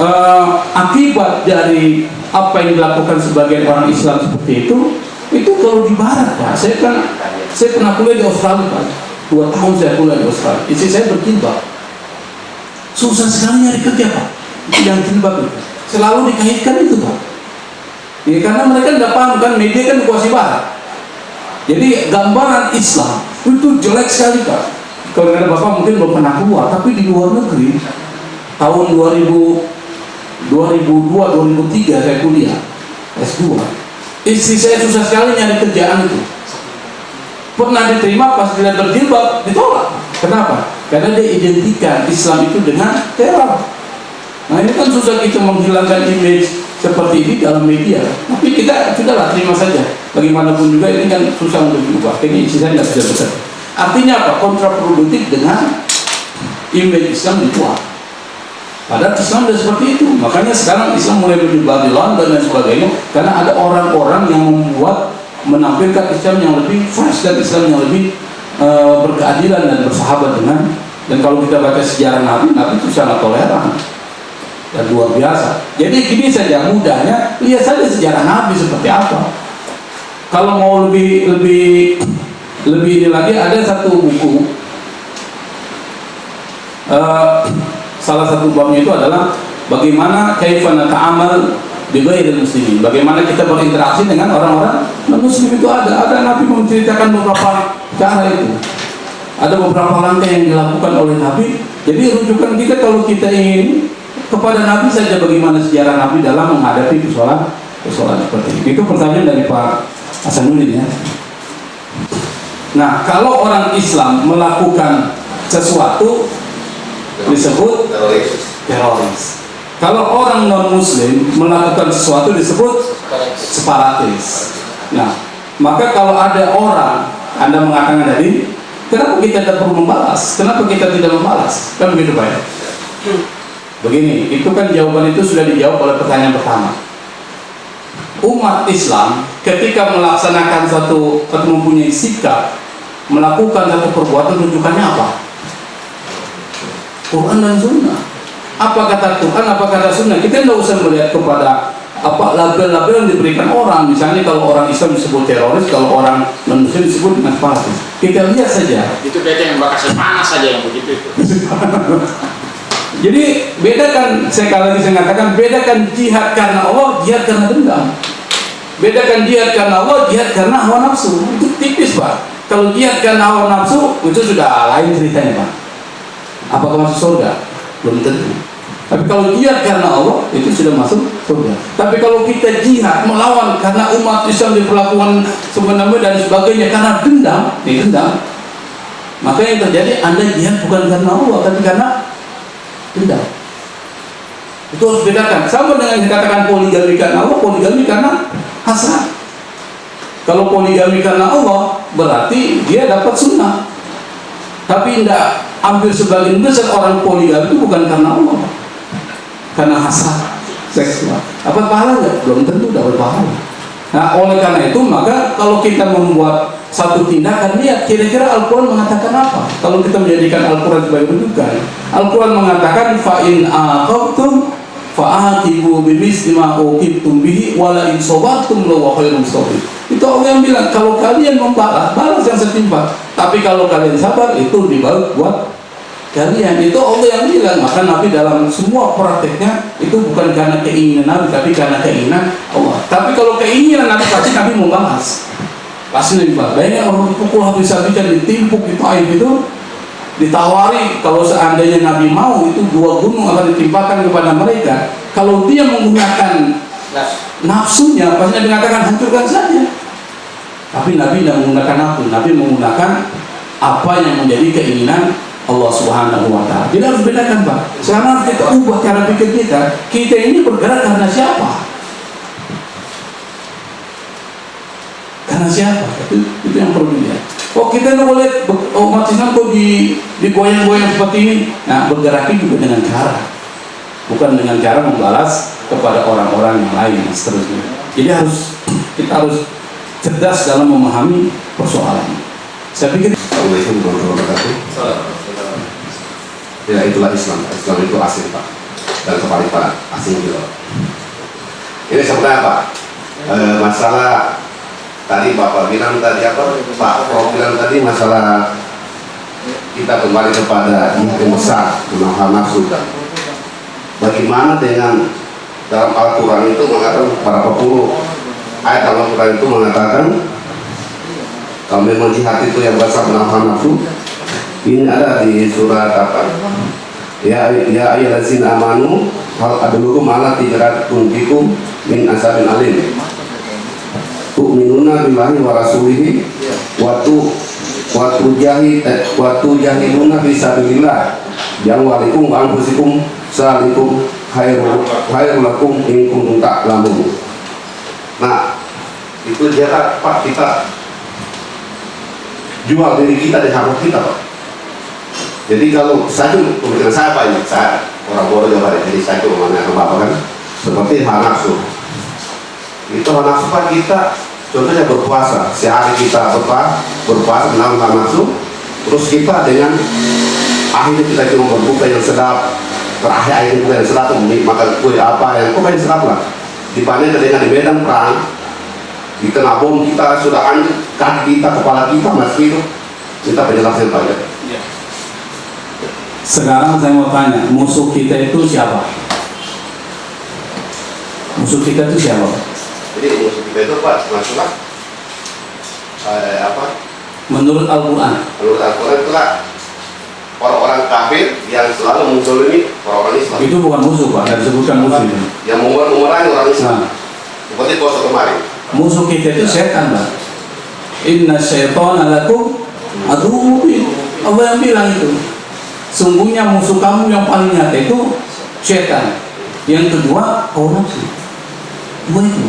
uh, akibat dari apa yang dilakukan sebagian orang Islam seperti itu, itu kalau di Barat Pak. Saya kan saya pernah kuliah di Australia Pak. dua tahun saya kuliah di Australia. Istri saya berjilbab susah sekali nyari kerja pak. Yang jilbab itu selalu dikaitkan itu pak. Ya, karena mereka tidak paham kan? Media kan kuasi barat. Jadi gambaran Islam itu jelek sekali pak. Kalau ada bapak mungkin belum pernah keluar tapi di luar negeri tahun 2000 2002 2003 saya kuliah S2 istri saya susah sekali nyari kerjaan itu. Pernah diterima pas dia berjilbab ditolak. Kenapa? karena dia identikan Islam itu dengan teror. Nah ini kan susah kita menghilangkan image seperti ini dalam media. Tapi kita sudahlah terima saja. Bagaimanapun juga ini kan susah untuk diubah. Ini isi saya tidak bisa betul artinya apa? kontraproduktif dengan image Islam dibuat Padahal Islam sudah seperti itu. Makanya sekarang Islam mulai menyebar di London dan sebagainya karena ada orang-orang yang membuat menampilkan Islam yang lebih fresh dan Islam yang lebih uh, berkeadilan dan bersahabat dengan dan kalau kita baca sejarah Nabi, Nabi itu sangat toleran dan luar biasa. Jadi gini saja mudahnya lihat saja sejarah Nabi seperti apa. Kalau mau lebih lebih lebih ini lagi ada satu buku uh, salah satu babnya itu adalah bagaimana kaifana ta'amal di ghairil muslimin. Bagaimana kita berinteraksi dengan orang-orang non-muslim itu ada. Ada Nabi menceritakan beberapa cara itu. Ada beberapa langkah yang dilakukan oleh Nabi. Jadi rujukan kita kalau kita ingin kepada Nabi saja bagaimana sejarah Nabi dalam menghadapi persoalan persoalan seperti itu. Itu pertanyaan dari Pak Hasanuddin ya. Nah, kalau orang Islam melakukan sesuatu disebut teroris. Kalau orang non muslim melakukan sesuatu disebut separatis. Nah, maka kalau ada orang Anda mengatakan tadi, kenapa kita tidak perlu membalas? Kenapa kita tidak membalas? Kan begitu Pak ya? Begini, itu kan jawaban itu sudah dijawab oleh pertanyaan pertama. Umat Islam ketika melaksanakan satu atau mempunyai sikap melakukan satu perbuatan rujukannya apa? Quran dan Sunnah. Apa kata Quran, apa kata Sunnah? Kita tidak usah melihat kepada apa label-label yang diberikan orang. Misalnya kalau orang Islam disebut teroris, kalau orang non Muslim disebut fanatik. Kita lihat saja. Itu beda yang bakal panas saja yang begitu itu. Jadi bedakan, saya kali lagi saya katakan, bedakan jihad karena Allah, jihad karena dendam. Bedakan jihad karena Allah, jihad karena hawa nafsu. Itu tipis pak. Kalau jihad karena hawa nafsu, itu sudah lain ceritanya pak. Apakah masuk surga? Belum tentu. Tapi kalau jihad karena Allah, itu sudah masuk surga. Tapi kalau kita jihad melawan karena umat Islam diperlakukan sebenarnya dan sebagainya karena dendam, ini dendam. Maka yang terjadi Anda jihad bukan karena Allah, tapi karena dendam. Itu harus bedakan. Sama dengan dikatakan poligami karena Allah, poligami karena hasrat. Kalau poligami karena Allah, berarti dia dapat sunnah. Tapi tidak hampir sebagian besar orang poligami itu bukan karena Allah, karena hasrat seksual. Apa pahala nggak? Belum tentu dapat pahala. Nah, oleh karena itu maka kalau kita membuat satu tindakan lihat kira-kira Al-Quran mengatakan apa? Kalau kita menjadikan Al-Quran sebagai rujukan, Al-Quran mengatakan fa'in aqabtum fa'aqibu bimisli ma uqibtum bihi wala in sabartum lawa khairum. Itu Allah yang bilang kalau kalian membalas, balas yang setimpal. Tapi kalau kalian sabar itu dibalas buat kalian. Itu Allah yang bilang. Maka Nabi dalam semua prakteknya itu bukan karena keinginan Nabi tapi karena keinginan Allah. Tapi kalau keinginan Nabi pasti Nabi mau balas. Pasti Nabi balas. Banyak orang dipukul habis-habisan ditimpuk itu aib itu ditawari. Kalau seandainya Nabi mau itu dua gunung akan ditimpakan kepada mereka. Kalau dia menggunakan nafsunya pasti Nabi mengatakan hancurkan saja tapi Nabi tidak menggunakan nafsu Nabi menggunakan apa yang menjadi keinginan Allah Subhanahu wa taala. Jadi harus bedakan, Pak. Sekarang kita ubah cara pikir kita. Kita ini bergerak karena siapa? Karena siapa? Itu, itu yang perlu dilihat. Oh kita boleh umat Islam kok di digoyang-goyang seperti ini. Nah bergerak juga dengan cara, bukan dengan cara membalas kepada orang-orang yang lain seterusnya. Jadi harus kita harus cerdas dalam memahami persoalan. Saya pikir Assalamualaikum warahmatullahi wabarakatuh. Ya itulah Islam. Islam itu asing pak dan kepalitan asing juga. Ini sebenarnya apa? E, masalah tadi bapak bilang tadi apa? Pak Prof bilang tadi masalah kita kembali kepada yang besar menahan nafsu bagaimana dengan dalam Al-Quran itu mengatakan berapa puluh ayat Al-Quran itu mengatakan memang jihad itu yang besar menahan nafsu ini ada di surat apa? Ya ya ayyuhallazina amanu hal adlukum ala tijaratin bikum min asabin alim. Tu'minuna billahi wa rasulihi wa tu wa tujahid eh, wa tujahiduna fi sabilillah. Yang walikum wa anfusikum salikum khairul khairul lakum in kuntum nah itu dia Pak kita jual diri kita di harga kita Pak. Jadi kalau saya pemikiran saya Pak ini saya orang bodoh Jawa jadi saya cuma menanyakan Bapak kan. Seperti hal nafsu itu hal nafsu Pak kita contohnya berpuasa. Sehari kita berpuasa berpuasa menahan hal nafsu terus kita dengan akhirnya kita cuma berbuka yang sedap. Terakhir akhirnya kita yang sedap makan kue apa yang pokoknya sedap lah dibandingkan dengan di medan perang di tengah bom kita sudah hancur kaki kita kepala kita masih hidup kita penjelasan Pak ya? Sekarang saya mau tanya, musuh kita itu siapa? Musuh kita itu siapa? jadi musuh kita itu Pak masalah eh, apa? Menurut Al-Quran, menurut Al-Quran itulah orang-orang kafir yang selalu muncul ini orang-orang Islam. Itu bukan musuh Pak, tidak disebutkan musuh itu. yang memerangi orang Islam. Nah, seperti poso kemarin musuh kita itu setan Pak. Inna syaitana lakum aduh Allah yang bilang itu. Sungguhnya musuh kamu yang paling nyata itu setan. Yang kedua, hawa nafsu. Dua itu.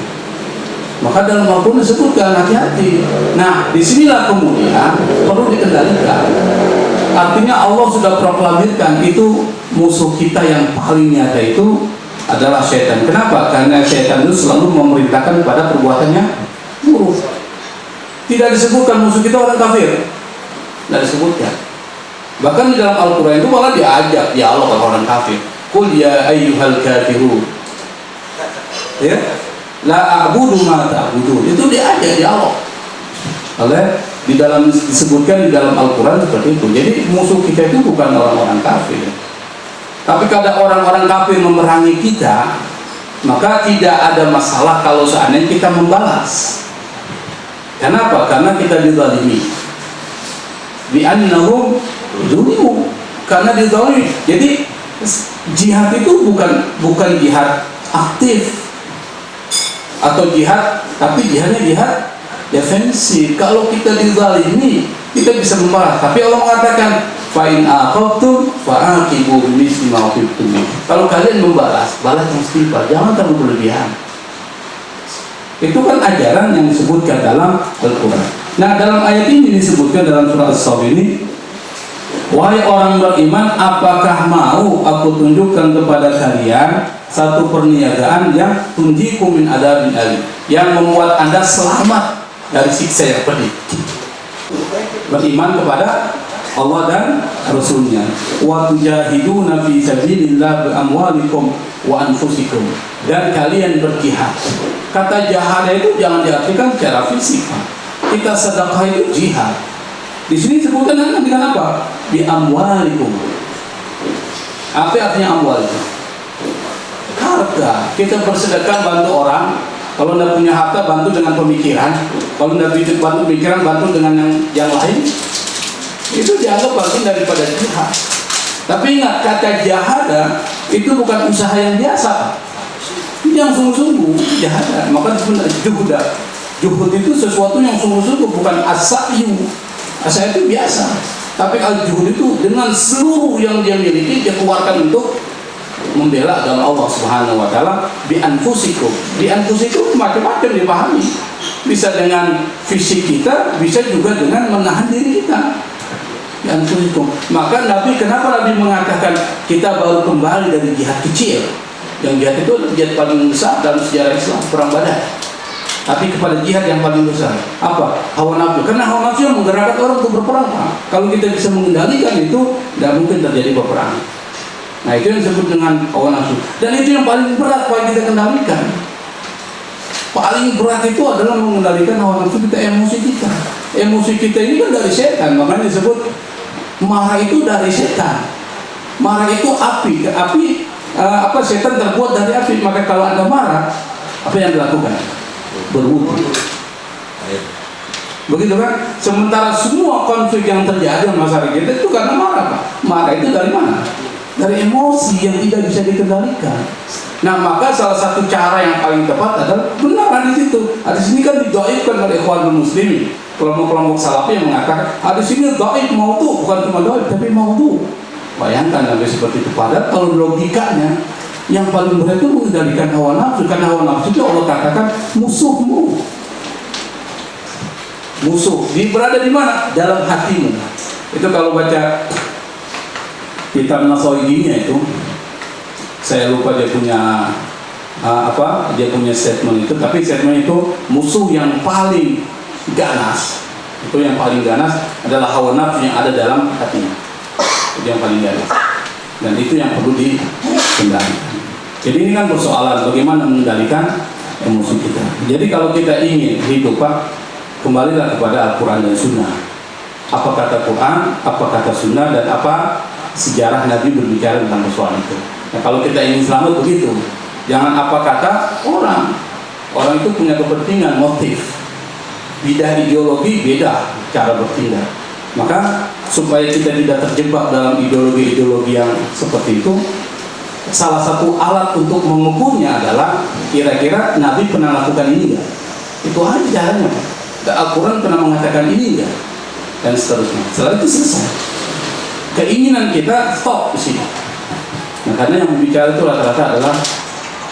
Maka dalam Al-Quran disebutkan hati-hati. Nah, di sinilah kemudian perlu dikendalikan. Artinya Allah sudah proklamirkan itu musuh kita yang paling nyata itu adalah setan. Kenapa? Karena setan itu selalu memerintahkan pada perbuatannya buruk. Tidak disebutkan musuh kita orang kafir. Tidak disebutkan. Bahkan di dalam Al-Quran itu malah diajak dialog sama orang kafir. Qul ya ayyuhal kafirun. Ya. La a'budu ma ta'budun. Itu diajak dialog. Oleh di dalam disebutkan di dalam Al-Quran seperti itu. Jadi musuh kita itu bukan orang-orang kafir. Tapi kalau orang-orang kafir memerangi kita, maka tidak ada masalah kalau seandainya kita membalas. Kenapa? Karena kita dizalimi. Bi annahum zulimu. Karena dizalimi. Jadi jihad itu bukan bukan jihad aktif atau jihad, tapi jihadnya jihad defensif. Kalau kita dizalimi, kita bisa membalas. Tapi Allah mengatakan fa'in aqabtum fa'aqibu bimisli ma uqibtum bih. Kalau kalian membalas, balas yang setimpal, jangan terlalu berlebihan. Itu kan ajaran yang disebutkan dalam Al-Quran. Nah, dalam ayat ini disebutkan dalam surat As-Saff ini, Wahai orang beriman, apakah mau aku tunjukkan kepada kalian satu perniagaan yang tunjiku min adabin alim, yang membuat anda selamat dari siksa yang pedih. Beriman kepada Allah dan Rasulnya. Wa tujahiduna fi sabilillah bi amwalikum wa anfusikum. Dan kalian berjihad. Kata jihad itu jangan diartikan secara fisik. Kita sedekah itu jihad. Di sini sebutkan dengan apa? Bi amwalikum. Apa artinya amwal? Harta. Kita bersedekah bantu orang. Kalau tidak punya harta bantu dengan pemikiran. Kalau tidak bantu pemikiran bantu dengan yang, yang lain. Itu dianggap bagian daripada jihad. Tapi ingat kata jahada itu bukan usaha yang biasa. Ini yang sungguh-sungguh jahada. Maka sebenarnya juhda. Juhud itu sesuatu yang sungguh-sungguh bukan asayu. Asa itu biasa. Tapi al juhud itu dengan seluruh yang dia miliki dia keluarkan untuk membela agama Allah Subhanahu wa taala bi anfusikum. Bi anfusikum macam-macam dipahami. Bisa dengan fisik kita, bisa juga dengan menahan diri kita. Bi anfusikum. Maka Nabi kenapa Nabi mengatakan kita baru kembali dari jihad kecil? Yang jihad itu jihad paling besar dalam sejarah Islam, perang Badar. Tapi kepada jihad yang paling besar apa? Hawa nafsu. Karena hawa nafsu yang menggerakkan orang untuk berperang. Pak. Kalau kita bisa mengendalikan itu, tidak mungkin terjadi peperangan. Nah itu yang disebut dengan hawa nafsu. Dan itu yang paling berat paling kita kendalikan. Paling berat itu adalah mengendalikan hawa nafsu kita, emosi kita. Emosi kita ini kan dari setan, makanya disebut marah itu dari setan. Marah itu api. Api eh, apa setan terbuat dari api. Maka kalau anda marah apa yang dilakukan berwudu begitu kan? Sementara semua konflik yang terjadi di masyarakat kita itu karena marah Pak. marah itu dari mana? Dari emosi yang tidak bisa dikendalikan. Nah maka salah satu cara yang paling tepat adalah benaran di situ. Hadis ini kan didoaibkan oleh ikhwanul muslimin kelompok-kelompok salafi yang mengatakan hadis ini doaib mau tuh bukan cuma doaib tapi mau tuh bayangkan sampai seperti itu. Padahal kalau logikanya yang paling berat itu mengendalikan hawa nafsu. Karena hawa nafsu itu Allah katakan musuhmu. Musuh. Di berada di mana? Dalam hatimu. Itu kalau baca kitab Nasawidinya itu saya lupa dia punya uh, apa dia punya statement itu. Tapi statement itu musuh yang paling ganas itu yang paling ganas adalah hawa nafsu yang ada dalam hatinya. Itu yang paling ganas. Dan itu yang perlu dikendalikan. Jadi ini kan persoalan bagaimana mengendalikan emosi kita. Jadi kalau kita ingin hidup Pak kembalilah kepada Al-Quran dan Sunnah. Apa kata Quran, apa kata Sunnah dan apa sejarah Nabi berbicara tentang persoalan itu. Nah, kalau kita ingin selamat begitu. Jangan apa kata orang. Orang itu punya kepentingan, motif beda ideologi, beda cara bertindak. Maka supaya kita tidak terjebak dalam ideologi-ideologi yang seperti itu salah satu alat untuk mengukurnya adalah kira-kira Nabi pernah lakukan ini enggak itu aja caranya Al-Quran pernah mengatakan ini enggak dan seterusnya. Setelah itu selesai. Keinginan kita stop di sini. Nah karena yang berbicara itu rata-rata adalah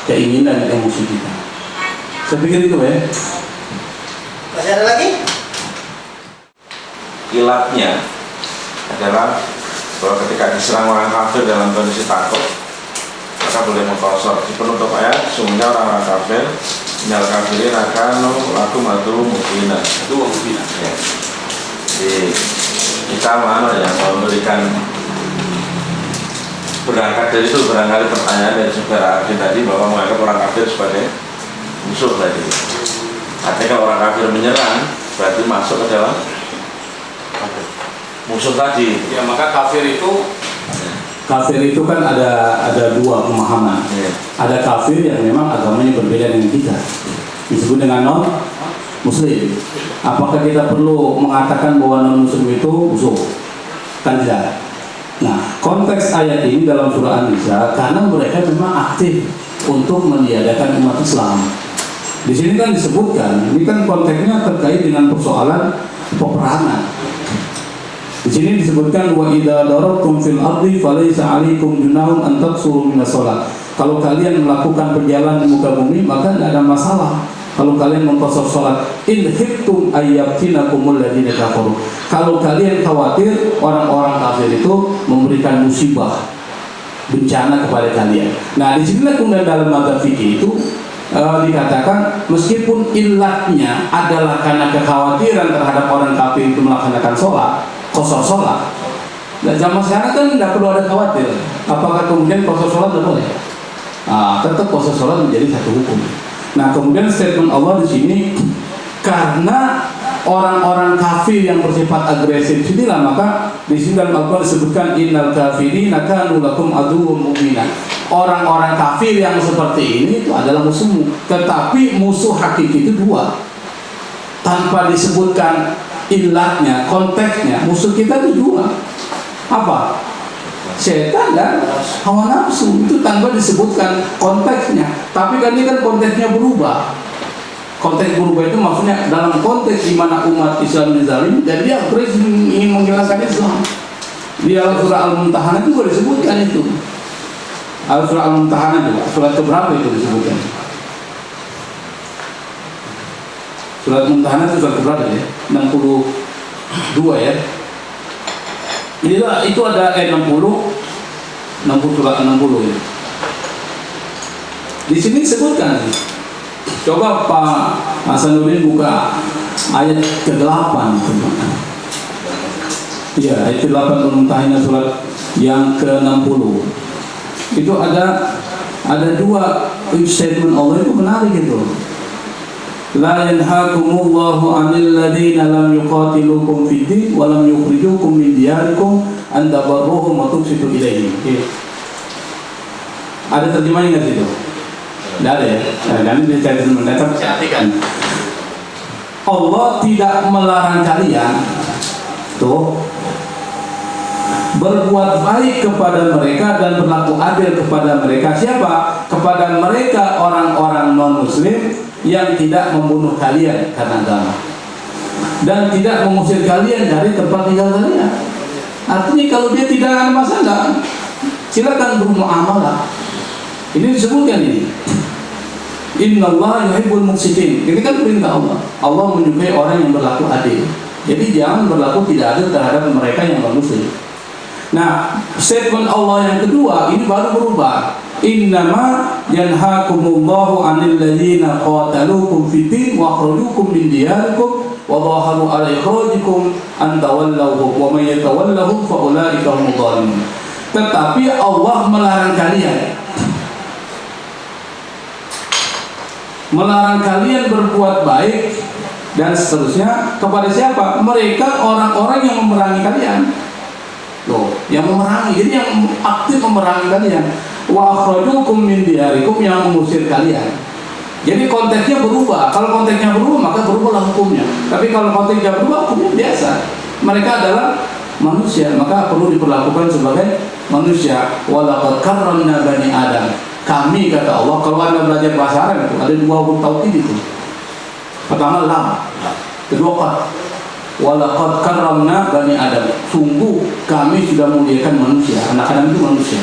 keinginan dan emosi kita. Saya pikir itu ya Masih ada lagi? kilatnya adalah bahwa ketika diserang orang kafir dalam kondisi takut maka boleh mengkosor di penutup ayat sungguhnya orang-orang kafir minal kafirin akan laku matu mukina itu mungkin ya. jadi kita mana ya memberikan berangkat dari itu barangkali pertanyaan dari saudara Ardi tadi bahwa menganggap orang kafir sebagai musuh tadi artinya kalau orang kafir menyerang berarti masuk ke dalam musuh tadi. Ya maka kafir itu kafir itu kan ada ada dua pemahaman. Ya. ada kafir yang memang agamanya berbeda dengan kita. Disebut dengan non muslim apakah kita perlu mengatakan bahwa non muslim itu musuh? Kan tidak. Nah konteks ayat ini dalam surah An-Nisa karena mereka memang aktif untuk meniadakan umat Islam di sini kan disebutkan ini kan konteksnya terkait dengan persoalan peperangan di sini disebutkan wa idza darabtum fil ardi falaysa 'alaikum junahun an taqsuru minas shalah. Kalau kalian melakukan perjalanan di muka bumi maka tidak ada masalah. Kalau kalian mengkosor sholat, in khiftum ayyabtinakumul ladzina kafaru. Kalau kalian khawatir orang-orang kafir itu memberikan musibah bencana kepada kalian. Nah, di sini kemudian dalam mata fikih itu uh, dikatakan meskipun ilatnya adalah karena kekhawatiran terhadap orang kafir itu melaksanakan sholat, kosor sholat. Nah, zaman sekarang kan tidak perlu ada khawatir. Apakah kemudian kosor sholat tidak boleh? Nah, tetap kosor sholat menjadi satu hukum. Nah, kemudian statement Allah di sini karena orang-orang kafir yang bersifat agresif inilah maka di sini dalam Al-Quran disebutkan innal kafirina kanu lakum aduwwum mubina. Orang-orang kafir yang seperti ini itu adalah musuhmu. Tetapi musuh hakiki itu dua. Tanpa disebutkan ilatnya, konteksnya, musuh kita itu dua. Apa? Setan dan hawa nafsu itu tanpa disebutkan konteksnya. Tapi kan ini kan konteksnya berubah. Konteks berubah itu maksudnya dalam konteks di mana umat Islam dizalim dan dia terus ingin menghilangkan Islam. Di Al-Surah Al-Mumtahanah juga disebutkan itu. Al-Surah Al-Mumtahanah juga, surat keberapa itu disebutkan? Surat Mumtahanah itu surat keberapa ya? 62 ya. Inilah itu ada ayat 60 60 surat 60 ya. Di sini disebutkan Coba Pak Hasanuddin buka ayat ke-8 Iya, ayat ke-8 Mumtahanah surat yang ke-60 Itu ada ada dua statement Allah itu menarik itu La yanhakumullahu 'anil ladzina lam yuqatilukum fid din wa lam yukhrijukum min diyarikum an tabarruhum wa ilaihim. Oke. Ada terjemahnya situ? Tidak ada ya. Nah, nanti dicari teman saya artikan. Allah tidak melarang kalian tuh berbuat baik kepada mereka dan berlaku adil kepada mereka siapa? Kepada mereka orang-orang non muslim yang tidak membunuh kalian karena agama dan tidak mengusir kalian dari tempat tinggal kalian. Artinya kalau dia tidak ada masalah, silakan bermuamalah. Ini disebutkan ini. Inna Allah yuhibbul muqsitin. Ini kan perintah Allah. Allah menyukai orang yang berlaku adil. Jadi jangan berlaku tidak adil terhadap mereka yang non muslim. Nah, statement Allah yang kedua ini baru berubah. Innama yanhakumullahu 'anil ladzina qataluukum fid wa akhrajukum min diyarikum wa dhaharu 'ala ikhrajikum wa may yatawallahum. Tetapi Allah melarang kalian melarang kalian berbuat baik dan seterusnya kepada siapa? Mereka orang-orang yang memerangi kalian. Loh, yang memerangi, jadi yang aktif memerangi kalian. Wa akhrajukum min diyarikum yang mengusir kalian. Jadi konteksnya berubah. Kalau konteksnya berubah, maka berubahlah hukumnya. Tapi kalau konteksnya berubah, hukumnya biasa. Mereka adalah manusia, maka perlu diperlakukan sebagai manusia. Walaqad karramna bani Adam. Kami kata Allah, kalau Anda belajar bahasa Arab itu ada dua huruf taukid itu. Pertama lam, kedua qad. Walaqad karramna bani Adam. Sungguh kami sudah muliakan manusia. Anak Adam itu manusia.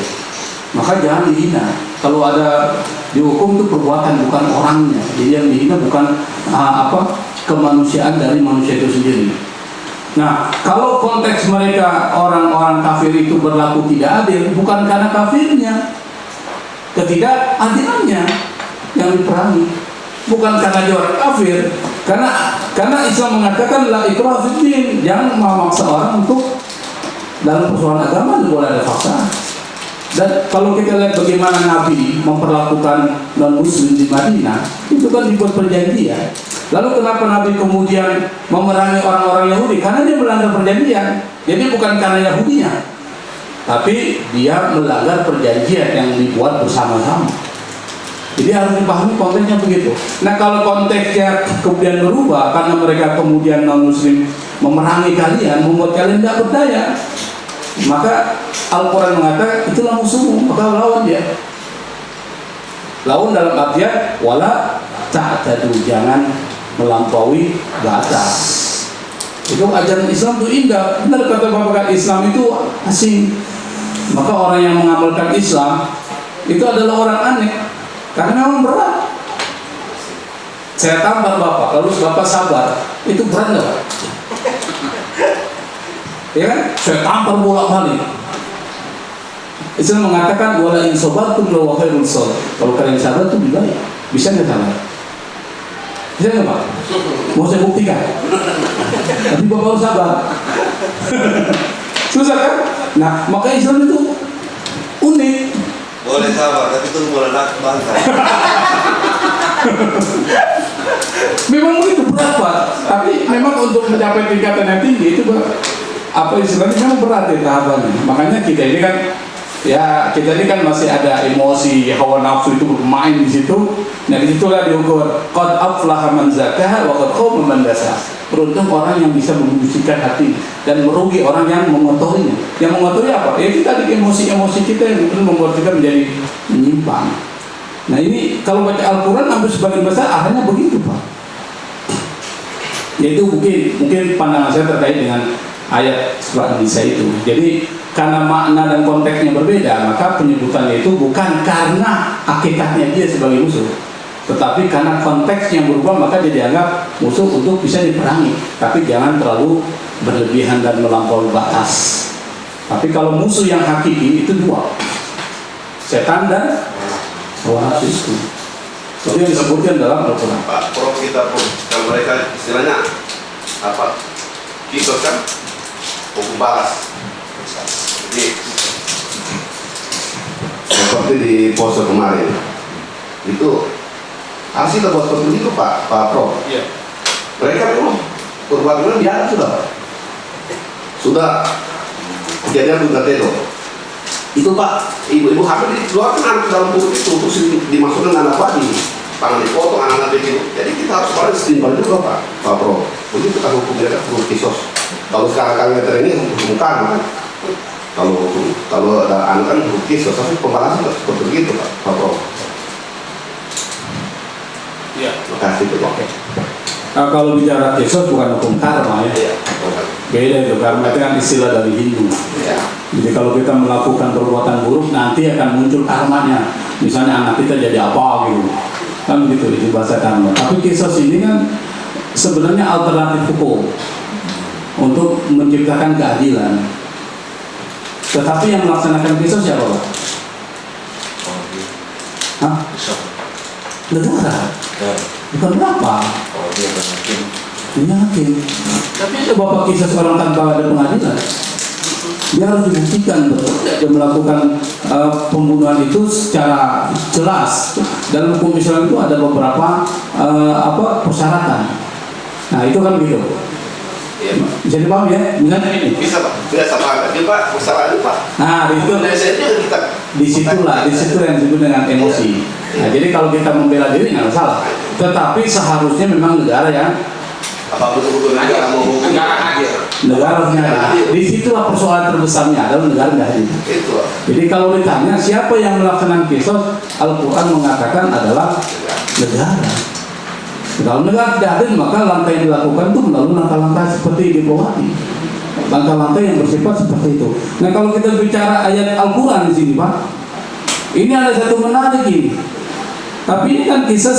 Maka jangan dihina. Kalau ada dihukum itu perbuatan bukan orangnya. Jadi yang dihina bukan ah, apa kemanusiaan dari manusia itu sendiri. Nah, kalau konteks mereka orang-orang kafir itu berlaku tidak adil, bukan karena kafirnya, ketidakadilannya yang diperangi, bukan karena dia kafir, karena karena Islam mengatakan la ikrah jangan memaksa orang untuk dalam persoalan agama boleh ada paksaan. Dan kalau kita lihat bagaimana Nabi memperlakukan non Muslim di Madinah, itu kan dibuat perjanjian. Lalu kenapa Nabi kemudian memerangi orang-orang Yahudi? Karena dia melanggar perjanjian. Jadi bukan karena Yahudinya, tapi dia melanggar perjanjian yang dibuat bersama-sama. Jadi harus dipahami konteksnya begitu. Nah kalau konteksnya kemudian berubah karena mereka kemudian non Muslim memerangi kalian, membuat kalian tidak berdaya, maka Al-Quran mengatakan itulah musuhmu, maka lawan dia. Lawan dalam artian wala ta'tadu jangan melampaui batas. Itu ajaran Islam itu indah. Benar kata Bapak Islam itu asing. Maka orang yang mengamalkan Islam itu adalah orang aneh karena memang berat. Saya tampar Bapak, lalu Bapak sabar, itu berat? Ya kan? Saya tampar bolak-balik. Islam mengatakan wala in sabartum la sabr. Kalau kalian sabar itu lebih baik. Bisa nggak sabar? Bisa nggak Pak? Mau saya buktikan. Tapi Bapak harus sabar. Susah kan? Nah, maka Islam itu unik. Boleh sabar, tapi tunggu boleh nak bangsa. Memang begitu berat Pak. Tapi memang untuk mencapai tingkatan yang tinggi itu apa istilahnya memang berat ya tahapannya. Makanya kita ini kan ya kita ini kan masih ada emosi hawa nafsu itu bermain di situ. Nah di situlah diukur qad aflaha man zakaha wa qad khaba man. Beruntung orang yang bisa membersihkan hati dan merugi orang yang mengotorinya. Yang mengotori apa? Ya kita di emosi-emosi kita yang kemudian membuat kita menjadi menyimpang. Nah ini kalau baca Al-Quran hampir sebagian besar arahnya begitu Pak. Yaitu mungkin mungkin pandangan saya terkait dengan ayat surat Nisa itu. Jadi karena makna dan konteksnya berbeda, maka penyebutannya itu bukan karena hakikatnya dia sebagai musuh, tetapi karena konteks yang berubah maka dia dianggap musuh untuk bisa diperangi. Tapi jangan terlalu berlebihan dan melampaui batas. Tapi kalau musuh yang hakiki itu dua, setan dan hawa nafsu. Itu yang disebutkan dalam Al-Quran. Pak Prof kita pun kalau mereka istilahnya apa kita kan hukum balas seperti di pose kemarin. Itu kita buat seperti itu Pak Pak Prof. Iya. mereka memang perbuatan biasa sudah. Pak. sudah. Kejadian Bunda Tedo itu Pak ibu-ibu hamil dikeluarkan anak dalam perut itu terus di- dimasukkan anak bayi tangan dipotong anak-anak begitu jadi kita harus paling setimpal juga Pak Pak Prof. Begitu kita hukum mereka perlu kisos. Kalau sekarang kami ini hukum kan kalau kalau ada anak kan kisos tapi pembalasan tetap seperti begitu Pak Pak Prof Iya. terima kasih Pak Nah, kalau bicara kisos bukan hukum karma ya. Iya. Beda itu karma itu kan istilah dari Hindu. Ya. Jadi kalau kita melakukan perbuatan buruk nanti akan muncul karmanya. Misalnya anak kita jadi apa gitu. Kan begitu itu bahasa karma. Tapi kisos ini kan sebenarnya alternatif hukum untuk menciptakan keadilan. Tetapi yang melaksanakan kisos siapa Pak? Oh, iya. Hah? Negara. Ya. Bukan berapa? Oh, dia berhakim. Ini hakim. Tapi bapak kisah seorang tanpa ada pengadilan. Dia harus dibuktikan betul dia melakukan eh, pembunuhan itu secara jelas. Dalam hukum Islam itu ada beberapa eh, apa persyaratan. Nah itu kan gitu. Iya, Pak. Bisa dipahami ya? Bisa Pak, biasa Pak. Tapi Pak, kesalahan Pak. Nah itu Indonesia itu kita di situlah di situ yang disebut dengan emosi. Nah jadi kalau kita membela diri nggak salah. Tetapi seharusnya memang negara yang apa betul-betul negara mau hukum Negara hadir. negara harusnya hadir. Di situlah persoalan terbesarnya adalah negara nggak hadir. itu. Jadi kalau ditanya siapa yang melaksanakan kisos, Al-Quran mengatakan adalah negara. Kalau negara tidak hadir, maka langkah yang dilakukan itu melalui langkah-langkah seperti diplomati. Langkah-langkah yang bersifat seperti itu. Nah kalau kita bicara ayat Al-Quran di sini Pak, ini ada satu menarik ini. Tapi ini kan kisah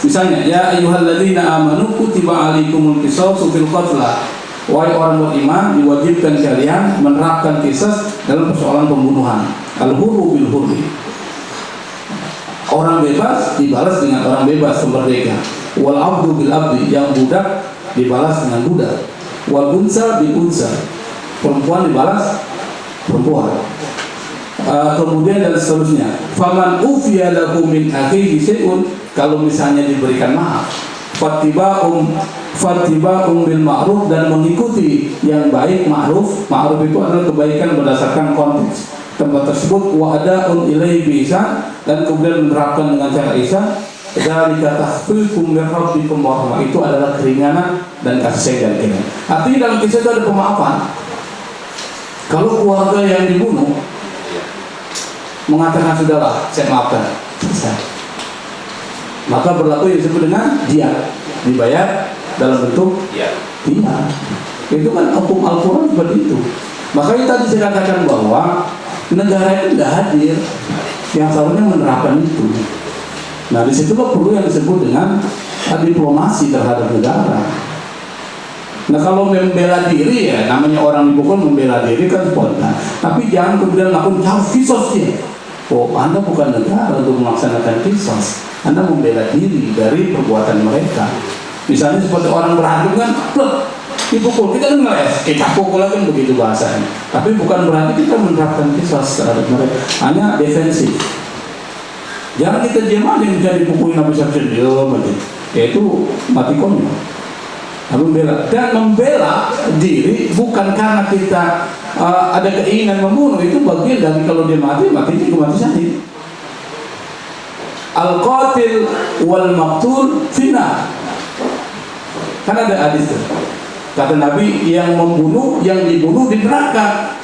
misalnya ya ayyuhalladzina amanu kutiba alaikumul qisasu fil qatla. Wahai orang beriman diwajibkan kalian menerapkan kisah dalam persoalan pembunuhan. Al-hurru bil hurri. Orang bebas dibalas dengan orang bebas merdeka. Wal abdu bil abdi yang budak dibalas dengan budak. Wal unsa bil unsa. Perempuan dibalas perempuan. Uh, kemudian dan seterusnya. Faman ufiya lahu min akhihi syai'un kalau misalnya diberikan maaf. Fattiba'um fattiba'um bil ma'ruf dan mengikuti yang baik ma'ruf. Ma'ruf itu adalah kebaikan berdasarkan konteks tempat tersebut wa ada'un ilaihi bisa dan kemudian menerapkan dengan cara ihsan dari kata min rabbikum wa rahmah itu adalah keringanan dan kasih sayang dan keringanan. Artinya dalam kisah itu ada pemaafan. Kalau keluarga yang dibunuh mengatakan sudahlah saya maafkan selesai maka berlaku yang disebut dengan dia dibayar dalam bentuk Iya. dia itu kan hukum Al-Quran seperti itu makanya tadi saya katakan bahwa negara itu tidak hadir yang seharusnya menerapkan itu nah di situlah perlu yang disebut dengan diplomasi terhadap negara Nah kalau membela diri ya namanya orang dipukul membela diri kan spontan. Tapi jangan kemudian lakukan harus kisos dia. Oh Anda bukan negara untuk melaksanakan kisos. Anda membela diri dari perbuatan mereka. Misalnya seperti orang berantem kan, dipukul kita kan ngeles, kita pukul kan begitu bahasanya. Tapi bukan berarti kita menerapkan kisos terhadap mereka. Hanya defensif. Jangan kita diam aja misalnya dipukulin habis habis diam aja. Yaitu mati konyol membela dan membela diri bukan karena kita uh, ada keinginan membunuh itu bagian dari kalau dia mati mati itu mati syahid al qatil wal maktul fina kan ada hadis. Kata Nabi yang membunuh yang dibunuh di neraka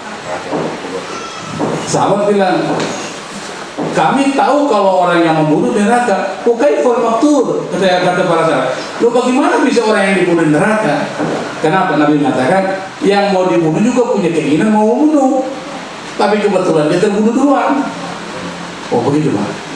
sahabat bilang kami tahu kalau orang yang membunuh di neraka. Oke, for maktur. Kata kata para sahabat. Lo bagaimana bisa orang yang dibunuh di neraka? Kenapa Nabi mengatakan yang mau dibunuh juga punya keinginan mau membunuh, tapi kebetulan dia terbunuh duluan. Oh begitu pak.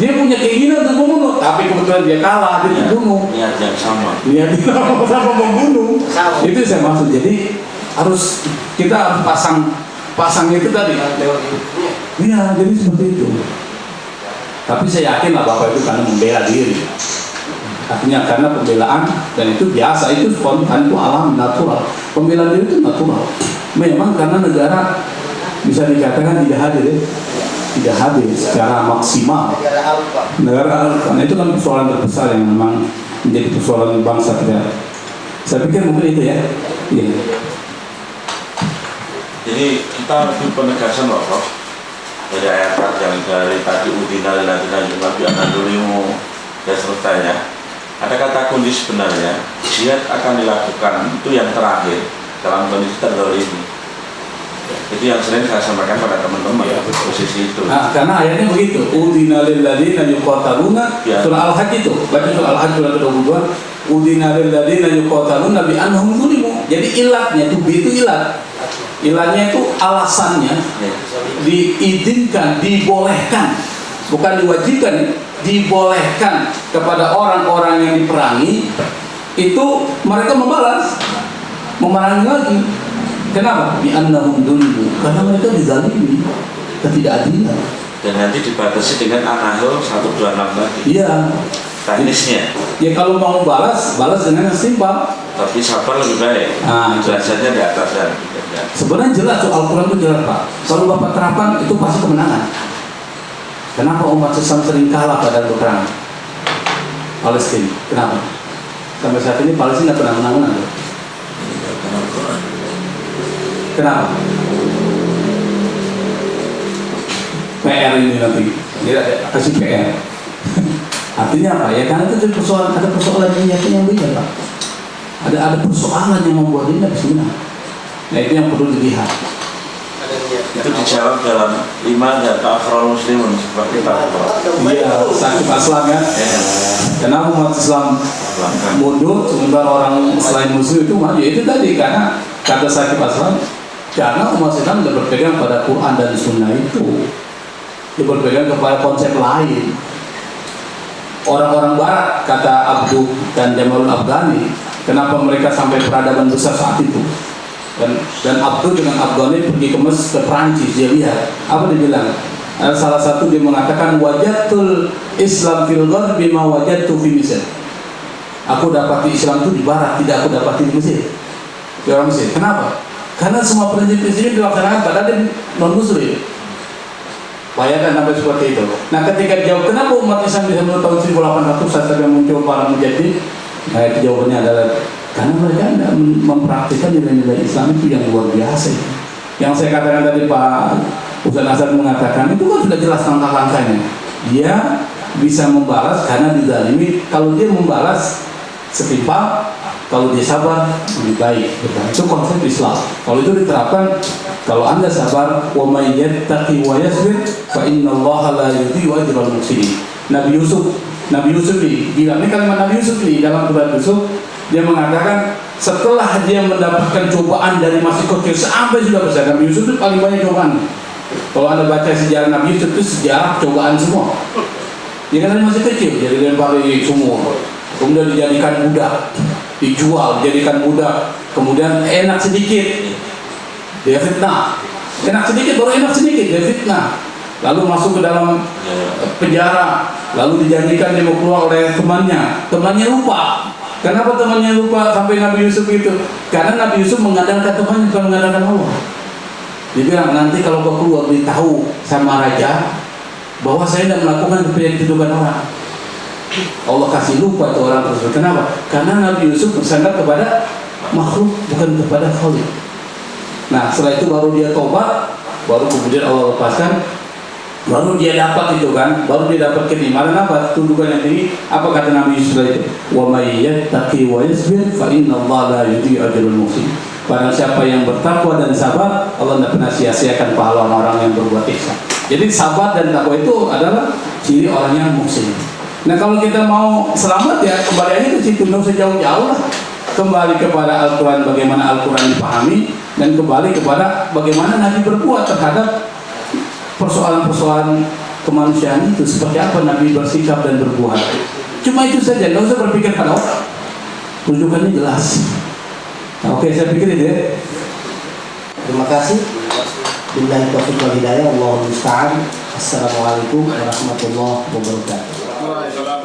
Dia punya keinginan untuk membunuh, tapi kebetulan dia kalah, dia terbunuh. Niat yang sama. Dia sama-sama membunuh. Sama. Itu saya maksud. Jadi harus kita harus pasang pasang itu tadi Iya, jadi seperti itu. Tapi saya yakin lah Bapak itu karena membela diri. Artinya karena pembelaan dan itu biasa, itu spontan, itu alam, natural. Pembelaan diri itu natural. Memang karena negara bisa dikatakan tidak hadir ya. Tidak hadir secara maksimal. Negara Alfa. karena itu kan persoalan terbesar yang memang menjadi persoalan bangsa kita. Saya pikir mungkin itu ya. Iya. Jadi kita itu penegasan loh Prof. dari ayat yang dari tadi udina ladina nabi anadulimu dan seterusnya. Ada kata kunci sebenarnya jihad akan dilakukan itu yang terakhir dalam kondisi terlalu ini itu yang sering saya sampaikan pada teman-teman posisi itu Nah, karena ayatnya begitu. Udina lil ladzina yuqataluna Ya. surah Al-Hajj itu. Baca surah Al-Hajj surah ke-22. Udina lil ladzina yuqataluna bi annahum zulimu. Jadi ilatnya itu itu ilat. Ilatnya itu alasannya Ya. diizinkan, dibolehkan, bukan diwajibkan, ya. dibolehkan kepada orang-orang yang diperangi itu mereka membalas, memerangi lagi. Kenapa? Bi annahum zulimu. Karena mereka dizalimi, ketidakadilan. dan nanti dibatasi dengan anahul 126 tadi Iya. teknisnya Ya kalau mau balas, balas dengan yang simpel. tapi sabar lebih baik Ah, derajatnya di atas dan ya. Sebenarnya jelas tuh Al-Quran itu jelas Pak. Kalau Bapak terapkan itu pasti kemenangan. Kenapa umat Islam sering kalah pada perang Palestina? Kenapa? Sampai saat ini Palestina pernah menang menang. Kenapa? PR ini nanti. Dia ada kasih PR. Artinya apa? Ya karena itu jadi persoalan ada persoalan yang yang beda Pak. Ada ada persoalan yang membuat dia bisa menang. Nah itu yang perlu dilihat. Ada itu dijawab dalam iman dan ta'afrul muslimun seperti kita Iya, sakit aslam ya. Kenapa umat Islam mundur sementara orang selain muslim itu maju? Itu tadi karena kata sakit aslam karena umat Islam tidak berpegang pada Quran dan Sunnah itu. Dia berpegang kepada konsep lain. Orang-orang Barat kata Abdu dan Jamalul Afghani, kenapa mereka sampai peradaban besar saat itu? dan dan Abdu dengan Afghani pergi ke Mes ke Prancis dia lihat apa dia bilang Ada salah satu dia mengatakan wajatul Islam fil gharbi ma wajadtu fi Mesir aku dapati Islam itu di barat tidak aku dapati di Mesir di orang Mesir kenapa karena semua prinsip-prinsipnya dilaksanakan dia non muslim bayangkan sampai seperti itu nah ketika jawab kenapa umat Islam bisa menurut tahun 1800 saat yang muncul para mujahidin nah itu jawabannya adalah karena mereka tidak mempraktikkan nilai-nilai Islam itu yang luar biasa. Yang saya katakan tadi Pak Ustaz Hasan mengatakan itu kan sudah jelas langkah-langkahnya. Dia bisa membalas karena dizalimi. Kalau dia membalas setimpal, kalau dia sabar lebih baik. Itu konsep Islam. Kalau itu diterapkan, kalau anda sabar, wa may yattaqi wa yasbir, fa innallaha la yudhi'u ajral muhsinin. Nabi Yusuf, Nabi Yusuf ini bilang ini kalimat Nabi Yusuf ini dalam surat Yusuf dia mengatakan setelah dia mendapatkan cobaan dari masih kecil sampai sudah besar Nabi Yusuf itu paling banyak cobaan kalau anda baca sejarah Nabi Yusuf itu sejarah cobaan semua dia kan masih kecil jadi lempar di sumur kemudian dijadikan budak dijual dijadikan budak. Kemudian enak sedikit dia fitnah. Enak sedikit baru enak sedikit dia fitnah. Lalu masuk ke dalam penjara. Lalu dijanjikan dia mau keluar oleh temannya. Temannya lupa. Kenapa temannya lupa sampai Nabi Yusuf itu karena Nabi Yusuf mengandalkan temannya bukan mengandalkan Allah. Dia bilang nanti kalau kau keluar beritahu sama raja bahwa saya tidak melakukan dituduhkan orang Allah kasih lupa tuh orang tersebut. Kenapa? karena Nabi Yusuf bersandar kepada makhluk bukan kepada Khalid nah setelah itu baru dia tobat baru kemudian Allah lepaskan. Baru dia dapat itu kan baru dia dapat keimanan apa? Tundukan yang tinggi. Apa kata Nabi Yusuf itu? Wa may yattaqi wa yasbir fa inna Allah la yudhi'u ajral muhsin. Barang siapa yang bertakwa dan sabar Allah tidak pernah sia-siakan pahala orang yang berbuat ihsan. Jadi sabar dan takwa itu adalah ciri orang yang muhsin nah kalau kita mau selamat ya kembali aja ke situ nggak usah jauh-jauh lah kembali kepada Al-Quran bagaimana Al-Quran dipahami dan kembali kepada bagaimana Nabi berbuat terhadap persoalan-persoalan kemanusiaan itu seperti apa Nabi bersikap dan berbuat cuma itu saja nggak usah berpikir pada orang rujukannya jelas nah, oke saya pikir itu ya Terima kasih. Billahi taufiq wal hidayah. Allahumma musta'an. Assalamualaikum warahmatullahi wabarakatuh. Salam.